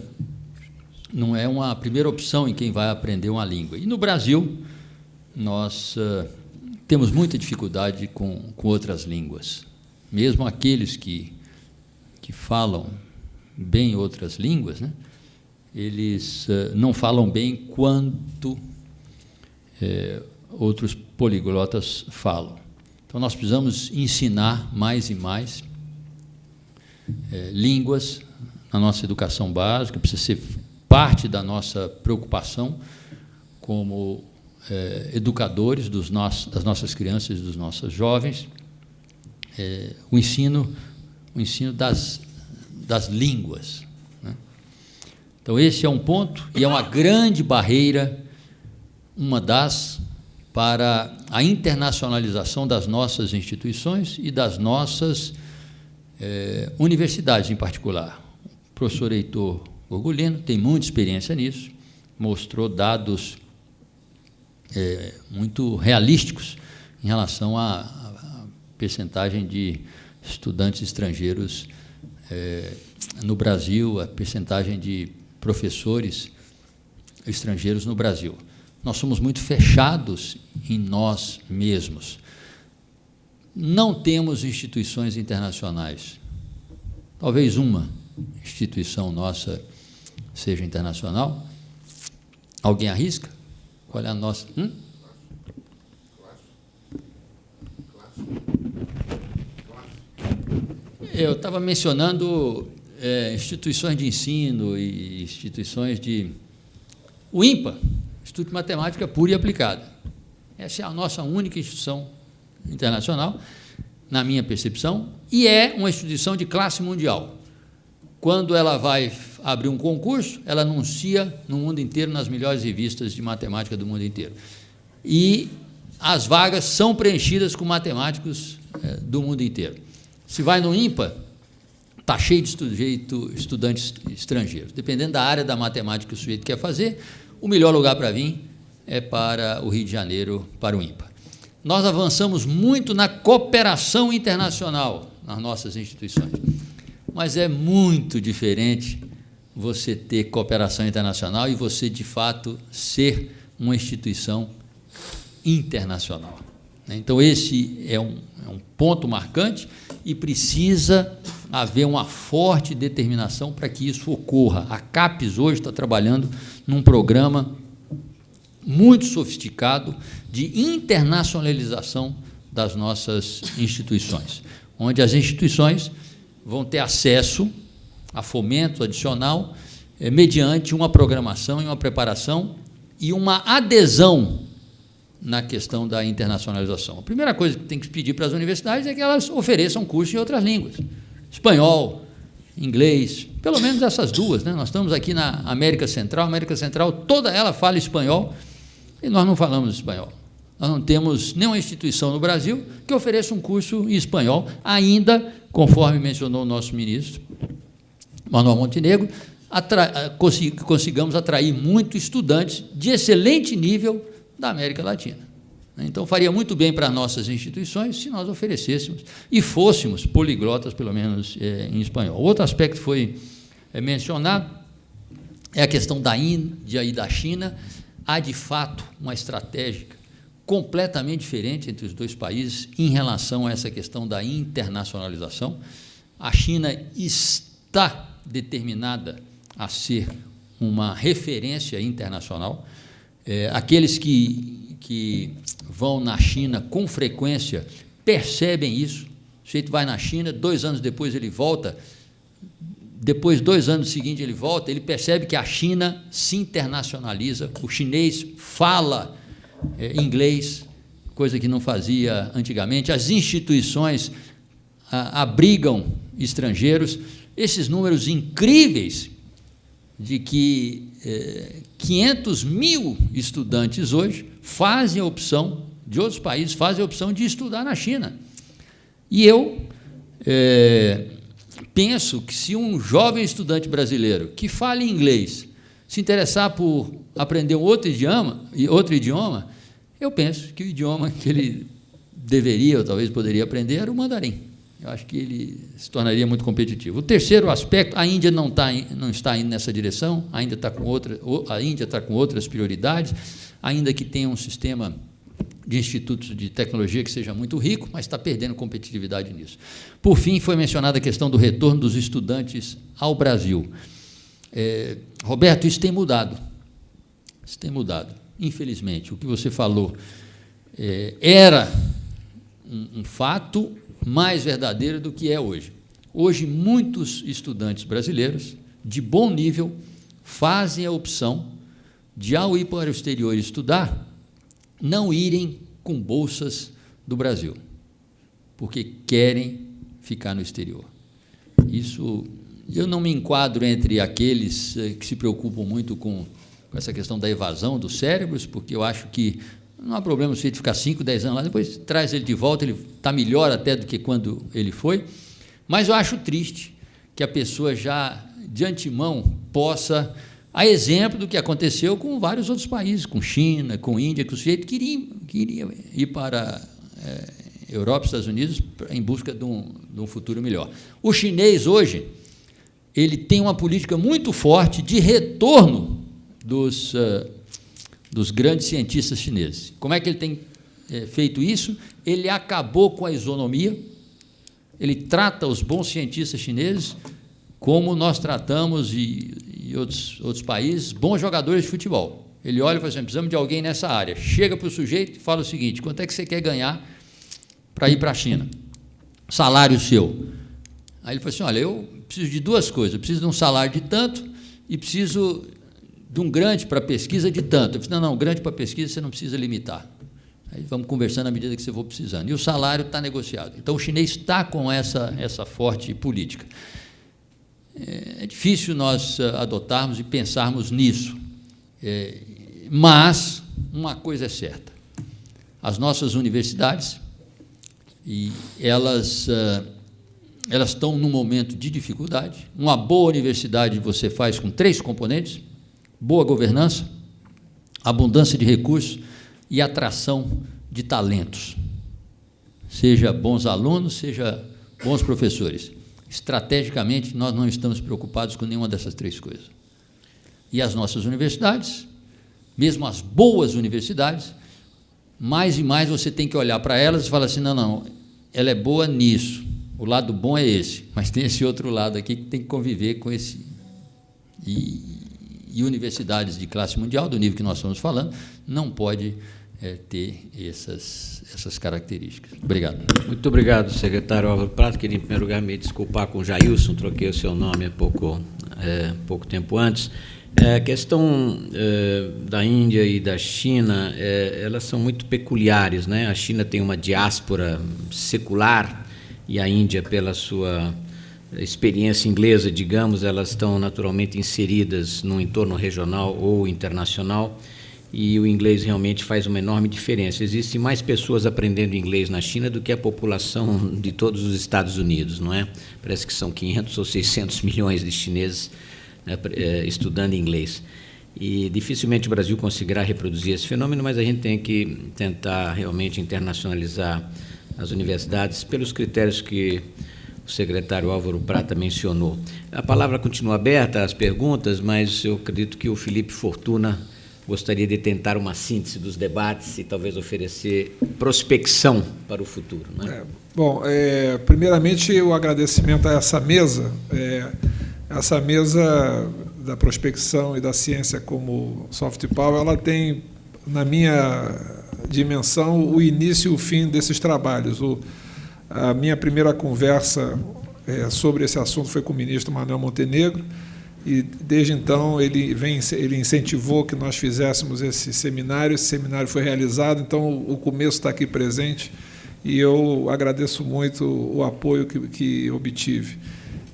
não é uma primeira opção em quem vai aprender uma língua. E no Brasil, nós temos muita dificuldade com, com outras línguas. Mesmo aqueles que, que falam bem outras línguas, né? eles uh, não falam bem quanto é, outros poliglotas falam. Então, nós precisamos ensinar mais e mais é, línguas na nossa educação básica, precisa ser parte da nossa preocupação como educadores dos nossos, das nossas crianças e dos nossos jovens, o ensino, o ensino das, das línguas, então, esse é um ponto e é uma grande barreira, uma das, para a internacionalização das nossas instituições e das nossas eh, universidades em particular. O professor Heitor Orgulino tem muita experiência nisso, mostrou dados eh, muito realísticos em relação à percentagem de estudantes estrangeiros eh, no Brasil, a percentagem de professores estrangeiros no Brasil. Nós somos muito fechados em nós mesmos. Não temos instituições internacionais. Talvez uma instituição nossa seja internacional. Alguém arrisca? Qual é a nossa? Hum? Eu estava mencionando é, instituições de ensino e instituições de. O IMPA, Instituto de Matemática Pura e Aplicada. Essa é a nossa única instituição internacional, na minha percepção, e é uma instituição de classe mundial. Quando ela vai abrir um concurso, ela anuncia no mundo inteiro, nas melhores revistas de matemática do mundo inteiro. E as vagas são preenchidas com matemáticos é, do mundo inteiro. Se vai no IMPA, Está cheio de sujeito, estudantes estrangeiros. Dependendo da área da matemática que o sujeito quer fazer, o melhor lugar para vir é para o Rio de Janeiro, para o IMPA. Nós avançamos muito na cooperação internacional nas nossas instituições, mas é muito diferente você ter cooperação internacional e você, de fato, ser uma instituição internacional. Então, esse é um, é um ponto marcante e precisa haver uma forte determinação para que isso ocorra. A CAPES hoje está trabalhando num programa muito sofisticado de internacionalização das nossas instituições, onde as instituições vão ter acesso a fomento adicional eh, mediante uma programação e uma preparação e uma adesão na questão da internacionalização. A primeira coisa que tem que pedir para as universidades é que elas ofereçam curso em outras línguas espanhol, inglês, pelo menos essas duas. Né? Nós estamos aqui na América Central, América Central toda ela fala espanhol e nós não falamos espanhol. Nós não temos nenhuma instituição no Brasil que ofereça um curso em espanhol, ainda, conforme mencionou o nosso ministro, Manuel Montenegro, atra consigamos atrair muitos estudantes de excelente nível da América Latina. Então, faria muito bem para nossas instituições se nós oferecêssemos e fôssemos poliglotas, pelo menos é, em espanhol. Outro aspecto foi é, mencionado é a questão da Índia e da China. Há, de fato, uma estratégia completamente diferente entre os dois países em relação a essa questão da internacionalização. A China está determinada a ser uma referência internacional. É, aqueles que, que vão na China com frequência percebem isso. O sujeito vai na China, dois anos depois ele volta, depois, dois anos seguintes, ele volta, ele percebe que a China se internacionaliza, o chinês fala é, inglês, coisa que não fazia antigamente, as instituições a, abrigam estrangeiros. Esses números incríveis de que é, 500 mil estudantes hoje fazem a opção, de outros países, fazem a opção de estudar na China. E eu é, penso que se um jovem estudante brasileiro que fale inglês se interessar por aprender um outro idioma, outro idioma, eu penso que o idioma que ele deveria ou talvez poderia aprender era o mandarim. Eu acho que ele se tornaria muito competitivo. O terceiro aspecto, a Índia não, tá, não está indo nessa direção, ainda está com outra, a Índia está com outras prioridades, ainda que tenha um sistema de institutos de tecnologia que seja muito rico, mas está perdendo competitividade nisso. Por fim, foi mencionada a questão do retorno dos estudantes ao Brasil. É, Roberto, isso tem mudado. Isso tem mudado. Infelizmente, o que você falou é, era um, um fato mais verdadeiro do que é hoje. Hoje, muitos estudantes brasileiros de bom nível fazem a opção de, ao ir para o exterior estudar, não irem com bolsas do Brasil, porque querem ficar no exterior. Isso eu não me enquadro entre aqueles eh, que se preocupam muito com, com essa questão da evasão dos cérebros, porque eu acho que não há problema se ele ficar 5, 10 anos lá, depois traz ele de volta, ele está melhor até do que quando ele foi. Mas eu acho triste que a pessoa já de antemão possa a exemplo do que aconteceu com vários outros países, com China, com Índia, que o sujeito queria, queria ir para é, Europa, Estados Unidos, em busca de um, de um futuro melhor. O chinês, hoje, ele tem uma política muito forte de retorno dos, uh, dos grandes cientistas chineses. Como é que ele tem é, feito isso? Ele acabou com a isonomia, ele trata os bons cientistas chineses como nós tratamos, e, e outros, outros países, bons jogadores de futebol. Ele olha e fala assim, precisamos de alguém nessa área. Chega para o sujeito e fala o seguinte, quanto é que você quer ganhar para ir para a China? Salário seu. Aí ele fala assim, olha, eu preciso de duas coisas, eu preciso de um salário de tanto e preciso de um grande para pesquisa de tanto. Eu disse, não, não, grande para pesquisa você não precisa limitar. Aí vamos conversando à medida que você for precisando. E o salário está negociado. Então, o chinês está com essa, essa forte política. É, é difícil nós eh, adotarmos e pensarmos nisso, é, mas uma coisa é certa: as nossas universidades, e elas, eh, elas estão num momento de dificuldade. Uma boa universidade você faz com três componentes: boa governança, abundância de recursos e atração de talentos. Seja bons alunos, seja bons professores. Estrategicamente, nós não estamos preocupados com nenhuma dessas três coisas. E as nossas universidades, mesmo as boas universidades, mais e mais você tem que olhar para elas e falar assim: não, não, ela é boa nisso, o lado bom é esse, mas tem esse outro lado aqui que tem que conviver com esse. E, e universidades de classe mundial, do nível que nós estamos falando, não pode é, ter essas, essas características. Obrigado. Muito obrigado, secretário Álvaro Prato. Queria, em primeiro lugar, me desculpar com o Jailson, troquei o seu nome há pouco, é, pouco tempo antes. É, a questão é, da Índia e da China, elas são muito peculiares. Né? A China tem uma diáspora secular e a Índia, pela sua experiência inglesa, digamos, elas estão naturalmente inseridas num entorno regional ou internacional e o inglês realmente faz uma enorme diferença. Existem mais pessoas aprendendo inglês na China do que a população de todos os Estados Unidos, não é? Parece que são 500 ou 600 milhões de chineses né, eh, estudando inglês. E dificilmente o Brasil conseguirá reproduzir esse fenômeno, mas a gente tem que tentar realmente internacionalizar as universidades pelos critérios que o secretário Álvaro Prata mencionou. A palavra continua aberta às perguntas, mas eu acredito que o Felipe Fortuna gostaria de tentar uma síntese dos debates e talvez oferecer prospecção para o futuro. Né? É, bom, é, primeiramente o agradecimento a essa mesa, é, essa mesa da prospecção e da ciência como soft power, ela tem na minha dimensão o início e o fim desses trabalhos. O, a minha primeira conversa é, sobre esse assunto foi com o ministro Manuel Montenegro, e desde então ele vem ele incentivou que nós fizéssemos esse seminário esse seminário foi realizado então o começo está aqui presente e eu agradeço muito o apoio que, que obtive.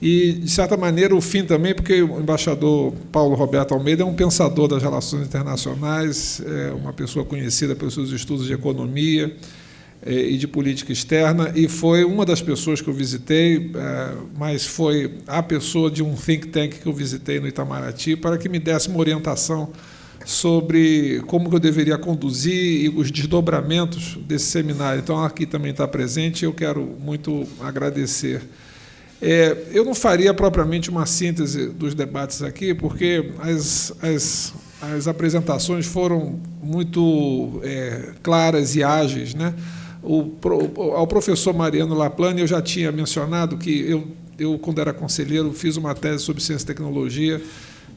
E de certa maneira o fim também porque o embaixador Paulo Roberto Almeida é um pensador das relações internacionais é uma pessoa conhecida pelos seus estudos de economia e de política externa, e foi uma das pessoas que eu visitei, é, mas foi a pessoa de um think tank que eu visitei no Itamaraty para que me desse uma orientação sobre como eu deveria conduzir e os desdobramentos desse seminário. Então, aqui também está presente, eu quero muito agradecer. É, eu não faria propriamente uma síntese dos debates aqui, porque as, as, as apresentações foram muito é, claras e ágeis, né? O, ao professor Mariano Laplane, eu já tinha mencionado que eu, eu, quando era conselheiro, fiz uma tese sobre ciência e tecnologia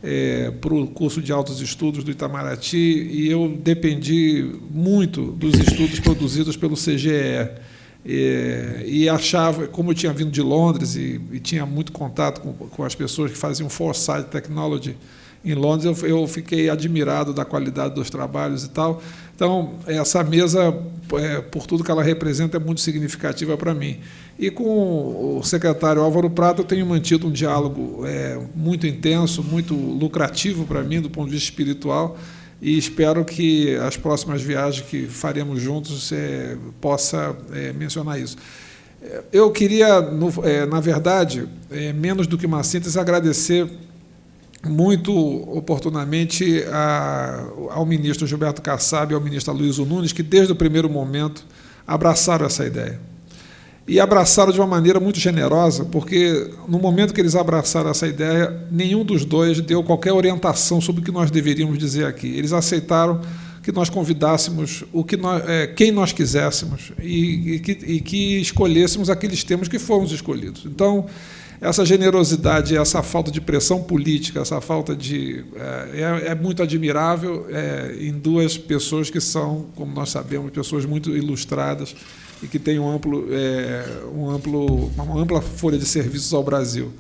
é, para o curso de altos estudos do Itamaraty e eu dependi muito dos estudos produzidos pelo CGE. É, e achava, como eu tinha vindo de Londres e, e tinha muito contato com, com, as pessoas que faziam Foresight Technology em Londres, eu, eu fiquei admirado da qualidade dos trabalhos e tal. Então, essa mesa, é, por tudo que ela representa, é muito significativa para mim. E com o secretário Álvaro Prata, eu tenho mantido um diálogo é, muito intenso, muito lucrativo para mim, do ponto de vista espiritual, e espero que as próximas viagens que faremos juntos é, possa é, mencionar isso. Eu queria, no, é, na verdade, é, menos do que uma síntese, agradecer muito oportunamente a, ao ministro Gilberto Kassab e ao ministro Luiz Nunes, que desde o primeiro momento abraçaram essa ideia. E abraçaram de uma maneira muito generosa, porque no momento que eles abraçaram essa ideia, nenhum dos dois deu qualquer orientação sobre o que nós deveríamos dizer aqui. Eles aceitaram que nós convidássemos o que nós, é, quem nós quiséssemos e, e, que, e que escolhêssemos aqueles temas que fomos escolhidos. Então, essa generosidade, essa falta de pressão política, essa falta de. É, é, é muito admirável é, em duas pessoas que são, como nós sabemos, pessoas muito ilustradas e que têm um amplo, é, um amplo, uma ampla folha de serviços ao Brasil.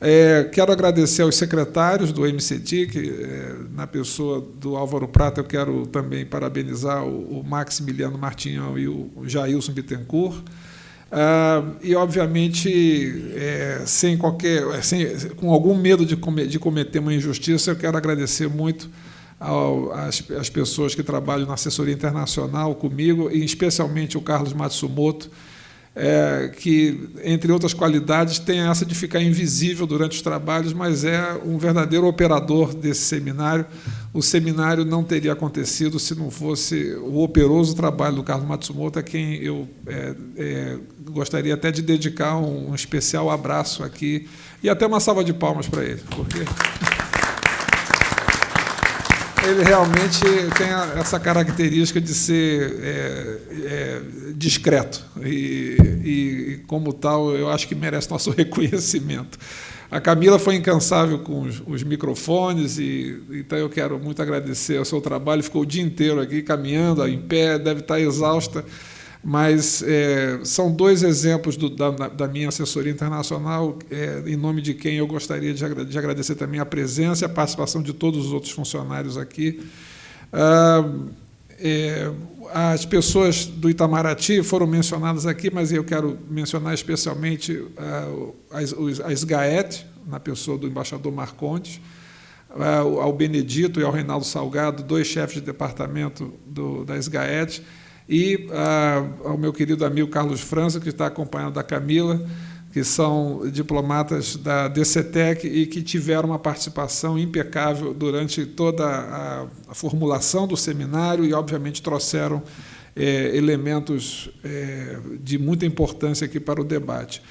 É, quero agradecer aos secretários do MCT, que, é, na pessoa do Álvaro Prata, eu quero também parabenizar o, o Maximiliano Martinhão e o Jailson Bittencourt. Ah, e, obviamente, é, sem qualquer, sem, com algum medo de, com, de cometer uma injustiça, eu quero agradecer muito as, as pessoas que trabalham na assessoria internacional comigo, e especialmente o Carlos Matsumoto, é, que, entre outras qualidades, tem essa de ficar invisível durante os trabalhos, mas é um verdadeiro operador desse seminário. O seminário não teria acontecido se não fosse o operoso trabalho do Carlos Matsumoto, a quem eu é, é, gostaria até de dedicar um, um especial abraço aqui e até uma salva de palmas para ele, porque ele realmente tem essa característica de ser é, é, discreto e, e, como tal, eu acho que merece nosso reconhecimento. A Camila foi incansável com os, os microfones e então eu quero muito agradecer o seu trabalho. Ficou o dia inteiro aqui caminhando, em pé, deve estar exausta mas é, são dois exemplos do, da, da, minha assessoria internacional, é, em nome de quem eu gostaria de, de, agradecer também a presença e a participação de todos os outros funcionários aqui. Ah, é, as pessoas do Itamaraty foram mencionadas aqui, mas eu quero mencionar especialmente ah, as, a SGAET, na pessoa do embaixador Marcondes, ah, ao Benedito e ao Reinaldo Salgado, dois chefes de departamento do, da SGAET, e ah, ao meu querido amigo Carlos França, que está acompanhando da Camila, que são diplomatas da DCTEC e que tiveram uma participação impecável durante toda a, a formulação do seminário e, obviamente, trouxeram é, elementos é, de muita importância aqui para o debate.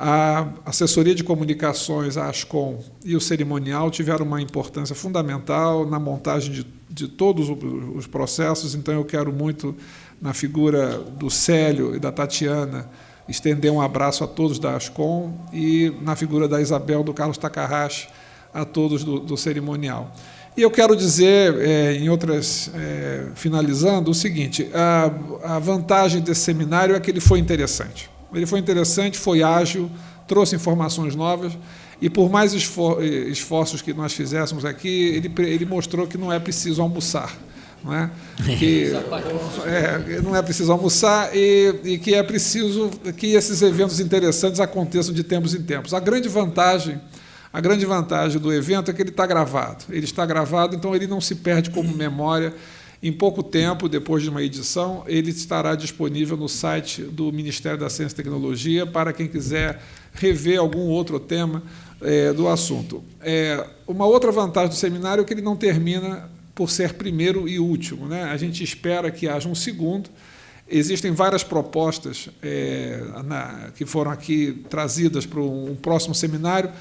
A assessoria de comunicações, a ASCOM e o cerimonial tiveram uma importância fundamental na montagem de, de todos os processos, então eu quero muito, na figura do Célio e da Tatiana, estender um abraço a todos da ASCOM e, na figura da Isabel, do Carlos Takahashi, a todos do, do cerimonial. E eu quero dizer, é, em outras, é, finalizando, o seguinte: a, a vantagem desse seminário é que ele foi interessante. Ele foi interessante, foi ágil, trouxe informações novas e, por mais esforços que nós fizéssemos aqui, ele, ele mostrou que não é preciso almoçar. Não é? Que, é, não é preciso almoçar e, e que é preciso que esses eventos interessantes aconteçam de tempos em tempos. A grande vantagem a grande vantagem do evento é que ele está gravado. Ele está gravado, então ele não se perde como memória em pouco tempo, depois de uma edição, ele estará disponível no site do Ministério da Ciência e Tecnologia para quem quiser rever algum outro tema é, do assunto. É, uma outra vantagem do seminário é que ele não termina por ser primeiro e último. Né? A gente espera que haja um segundo. Existem várias propostas é, na, que foram aqui trazidas para um próximo seminário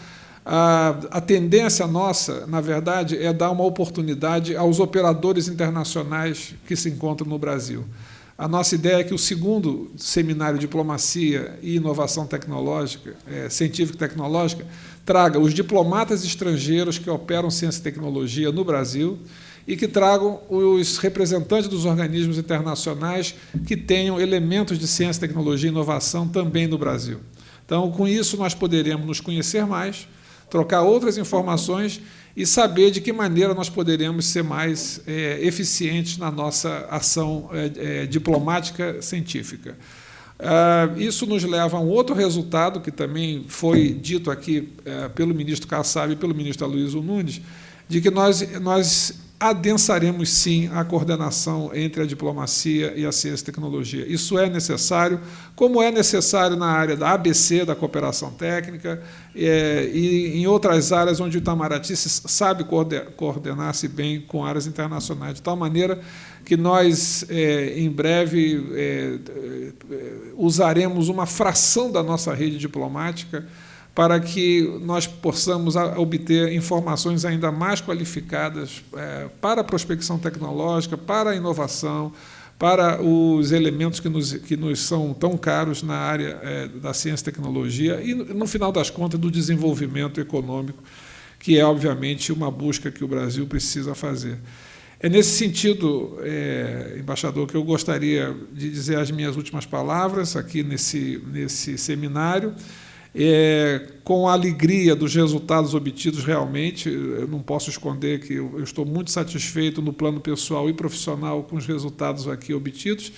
a, a tendência nossa, na verdade, é dar uma oportunidade aos operadores internacionais que se encontram no Brasil. A nossa ideia é que o segundo seminário Diplomacia e Inovação Tecnológica, é, Científica e Tecnológica, traga os diplomatas estrangeiros que operam ciência e tecnologia no Brasil e que tragam os representantes dos organismos internacionais que tenham elementos de ciência, tecnologia e inovação também no Brasil. Então, com isso, nós poderemos nos conhecer mais, trocar outras informações e saber de que maneira nós poderemos ser mais é, eficientes na nossa ação é, é, diplomática científica. Ah, isso nos leva a um outro resultado, que também foi dito aqui pelo ministro Kassab e pelo ministro Aloysio Nunes, de que nós, nós adensaremos sim a coordenação entre a diplomacia e a ciência e tecnologia. Isso é necessário, como é necessário na área da ABC, da cooperação técnica, é, e em outras áreas onde o Itamaraty sabe coordenar-se bem com áreas internacionais, de tal maneira que nós, é, em breve, é, é usaremos uma fração da nossa rede diplomática para que nós possamos obter informações ainda mais qualificadas é, para a prospecção tecnológica, para a inovação, para os elementos que nos, que nos são tão caros na área é, da ciência e tecnologia e, no final das contas, do desenvolvimento econômico, que é, obviamente, uma busca que o Brasil precisa fazer. É nesse sentido, é, embaixador, que eu gostaria de dizer as minhas últimas palavras aqui nesse, nesse seminário é, com a alegria dos resultados obtidos realmente. Eu não posso esconder que eu, estou muito satisfeito no plano pessoal e profissional com os resultados aqui obtidos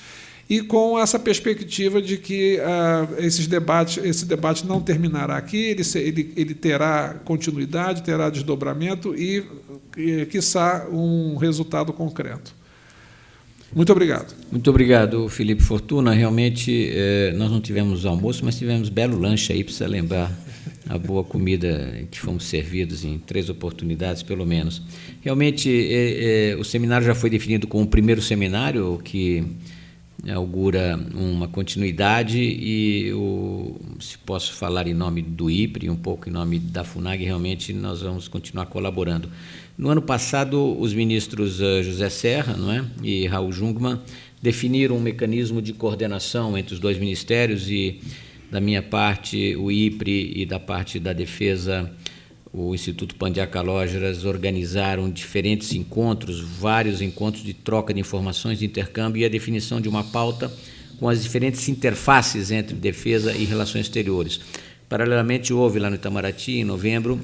e com essa perspectiva de que ah, esses debates, esse debate não terminará aqui, ele, ele, ele terá continuidade, terá desdobramento e, e, quiçá, um resultado concreto. Muito obrigado. Muito obrigado, Felipe Fortuna. Realmente, eh, nós não tivemos almoço, mas tivemos belo lanche aí, precisa lembrar a boa comida que fomos servidos em três oportunidades, pelo menos. Realmente, eh, eh, o seminário já foi definido como o primeiro seminário que augura uma continuidade e, o, se posso falar em nome do IPRE, um pouco em nome da FUNAG, realmente nós vamos continuar colaborando. No ano passado, os ministros uh, José Serra não é, e Raul Jungmann definiram um mecanismo de coordenação entre os dois ministérios e, da minha parte, o IPRE e da parte da Defesa, o Instituto Pandiacalógeras organizaram diferentes encontros, vários encontros de troca de informações, de intercâmbio e a definição de uma pauta com as diferentes interfaces entre defesa e relações exteriores. Paralelamente, houve lá no Itamaraty, em novembro,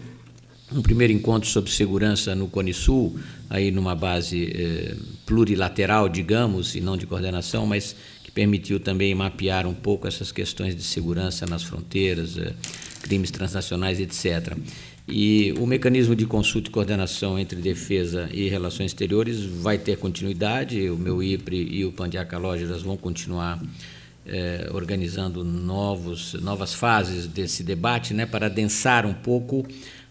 um primeiro encontro sobre segurança no Cone Sul, aí numa base eh, plurilateral, digamos, e não de coordenação, mas que permitiu também mapear um pouco essas questões de segurança nas fronteiras, eh, crimes transnacionais, etc. E o mecanismo de consulta e coordenação entre defesa e relações exteriores vai ter continuidade, o meu IPRE e o Pandiaca Lógeras vão continuar eh, organizando novos, novas fases desse debate, né, para adensar um pouco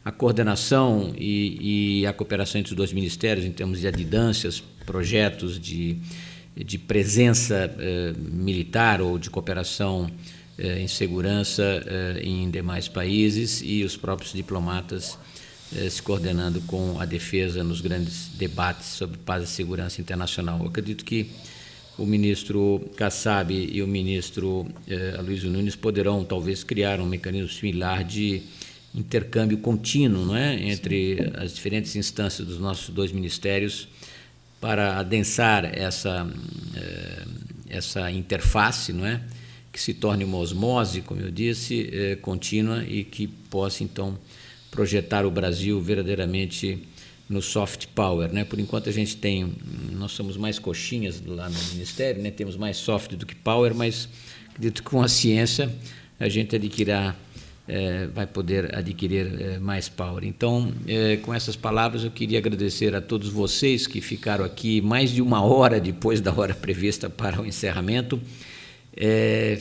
a coordenação e, e, a cooperação entre os dois ministérios em termos de adidâncias, projetos de, de presença eh, militar ou de cooperação eh, em segurança eh, em demais países e os próprios diplomatas eh, se coordenando com a defesa nos grandes debates sobre paz e segurança internacional. Eu acredito que o ministro Kassab e o ministro eh, Nunes poderão talvez criar um mecanismo similar de intercâmbio contínuo não é? entre Sim. as diferentes instâncias dos nossos dois ministérios para adensar essa, eh, essa interface, não é? que se torne uma osmose, como eu disse, eh, contínua e que possa, então, projetar o Brasil verdadeiramente no soft power, né? Por enquanto a gente tem, nós somos mais coxinhas lá no ministério, né? Temos mais soft do que power, mas acredito que com a ciência a gente adquirirá, é, vai poder adquirir é, mais power. Então, é, com essas palavras, eu queria agradecer a todos vocês que ficaram aqui mais de uma hora depois da hora prevista para o encerramento.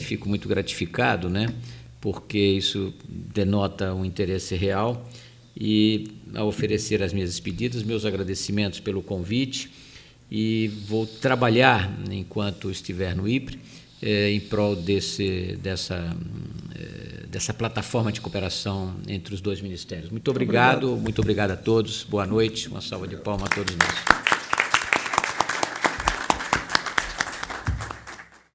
fico muito gratificado, né? Porque isso denota um interesse real e a oferecer as minhas despedidas, meus agradecimentos pelo convite e vou trabalhar enquanto estiver no IPRE eh, em prol desse, dessa, dessa plataforma de cooperação entre os dois ministérios. Muito obrigado, muito obrigado, muito obrigado a todos, boa noite, uma salva de palmas a todos nós.